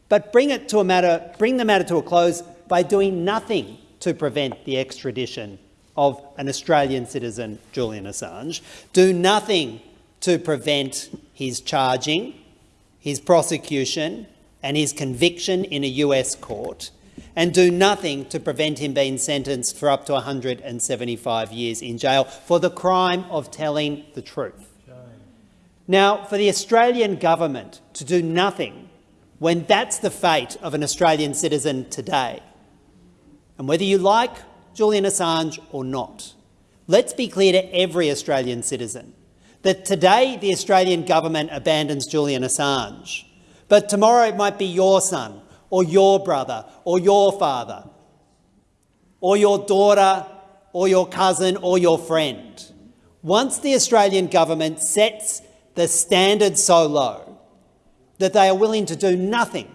but bring, it to a matter, bring the matter to a close by doing nothing to prevent the extradition of an Australian citizen, Julian Assange. Do nothing to prevent his charging, his prosecution and his conviction in a US court, and do nothing to prevent him being sentenced for up to 175 years in jail for the crime of telling the truth. Now, for the Australian government to do nothing when that's the fate of an Australian citizen today. And whether you like Julian Assange or not, let's be clear to every Australian citizen that today the Australian government abandons Julian Assange, but tomorrow it might be your son or your brother or your father or your daughter or your cousin or your friend. Once the Australian government sets the standard so low that they are willing to do nothing,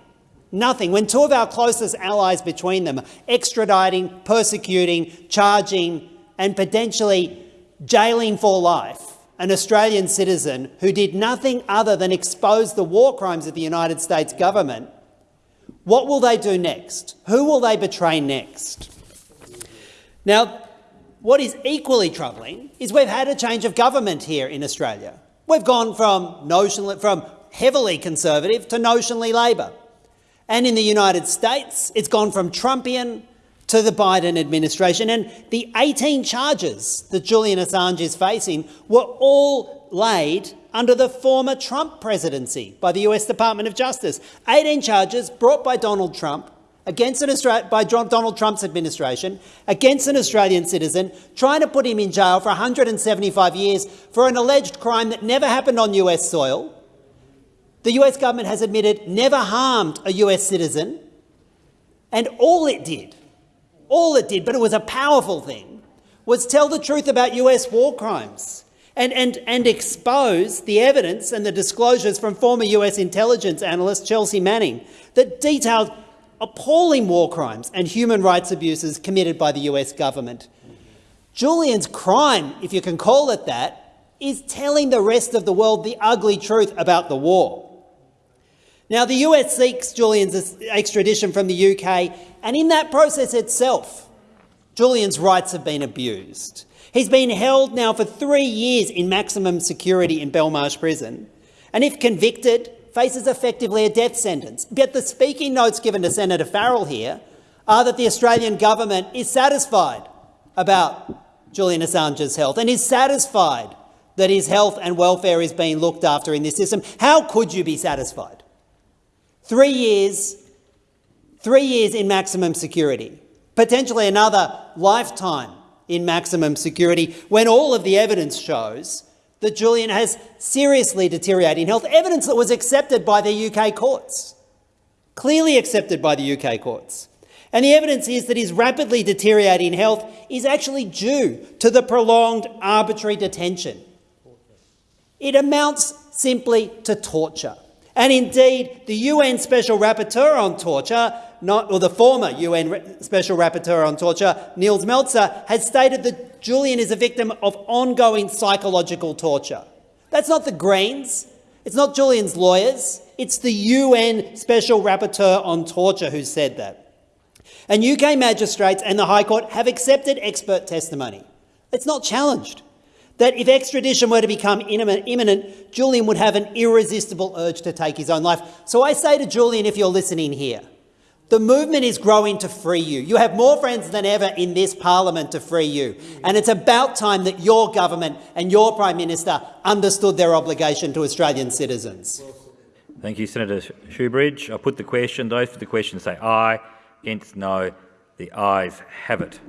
nothing, when two of our closest allies between them extraditing, persecuting, charging and potentially jailing for life an Australian citizen who did nothing other than expose the war crimes of the United States government, what will they do next? Who will they betray next? Now, what is equally troubling is we've had a change of government here in Australia. We've gone from, notional, from heavily conservative to notionally Labor. And in the United States, it's gone from Trumpian to the Biden administration. And the 18 charges that Julian Assange is facing were all laid under the former Trump presidency by the US Department of Justice. 18 charges brought by Donald Trump against an Austra by Donald Trump's administration against an Australian citizen, trying to put him in jail for 175 years for an alleged crime that never happened on US soil, the US government has admitted never harmed a US citizen, and all it did, all it did, but it was a powerful thing, was tell the truth about US war crimes and, and, and expose the evidence and the disclosures from former US intelligence analyst Chelsea Manning that detailed appalling war crimes and human rights abuses committed by the US government. Julian's crime, if you can call it that, is telling the rest of the world the ugly truth about the war. Now, the US seeks Julian's extradition from the UK, and in that process itself, Julian's rights have been abused. He's been held now for three years in maximum security in Belmarsh Prison, and if convicted, faces effectively a death sentence. Yet the speaking notes given to Senator Farrell here are that the Australian government is satisfied about Julian Assange's health and is satisfied that his health and welfare is being looked after in this system. How could you be satisfied? Three years, three years in maximum security, potentially another lifetime in maximum security when all of the evidence shows that Julian has seriously deteriorating health, evidence that was accepted by the UK courts, clearly accepted by the UK courts. And the evidence is that his rapidly deteriorating health is actually due to the prolonged arbitrary detention. It amounts simply to torture. And indeed, the UN Special Rapporteur on Torture, not, or the former UN Special Rapporteur on Torture, Nils Melzer, has stated that Julian is a victim of ongoing psychological torture. That's not the Greens, it's not Julian's lawyers, it's the UN Special Rapporteur on Torture who said that. And UK magistrates and the High Court have accepted expert testimony. It's not challenged that if extradition were to become imminent, Julian would have an irresistible urge to take his own life. So I say to Julian, if you're listening here, the movement is growing to free you. You have more friends than ever in this parliament to free you. And it's about time that your government and your Prime Minister understood their obligation to Australian citizens. Thank you, Senator Shoebridge. I put the question. Those for the question say aye. Against no. The ayes have it.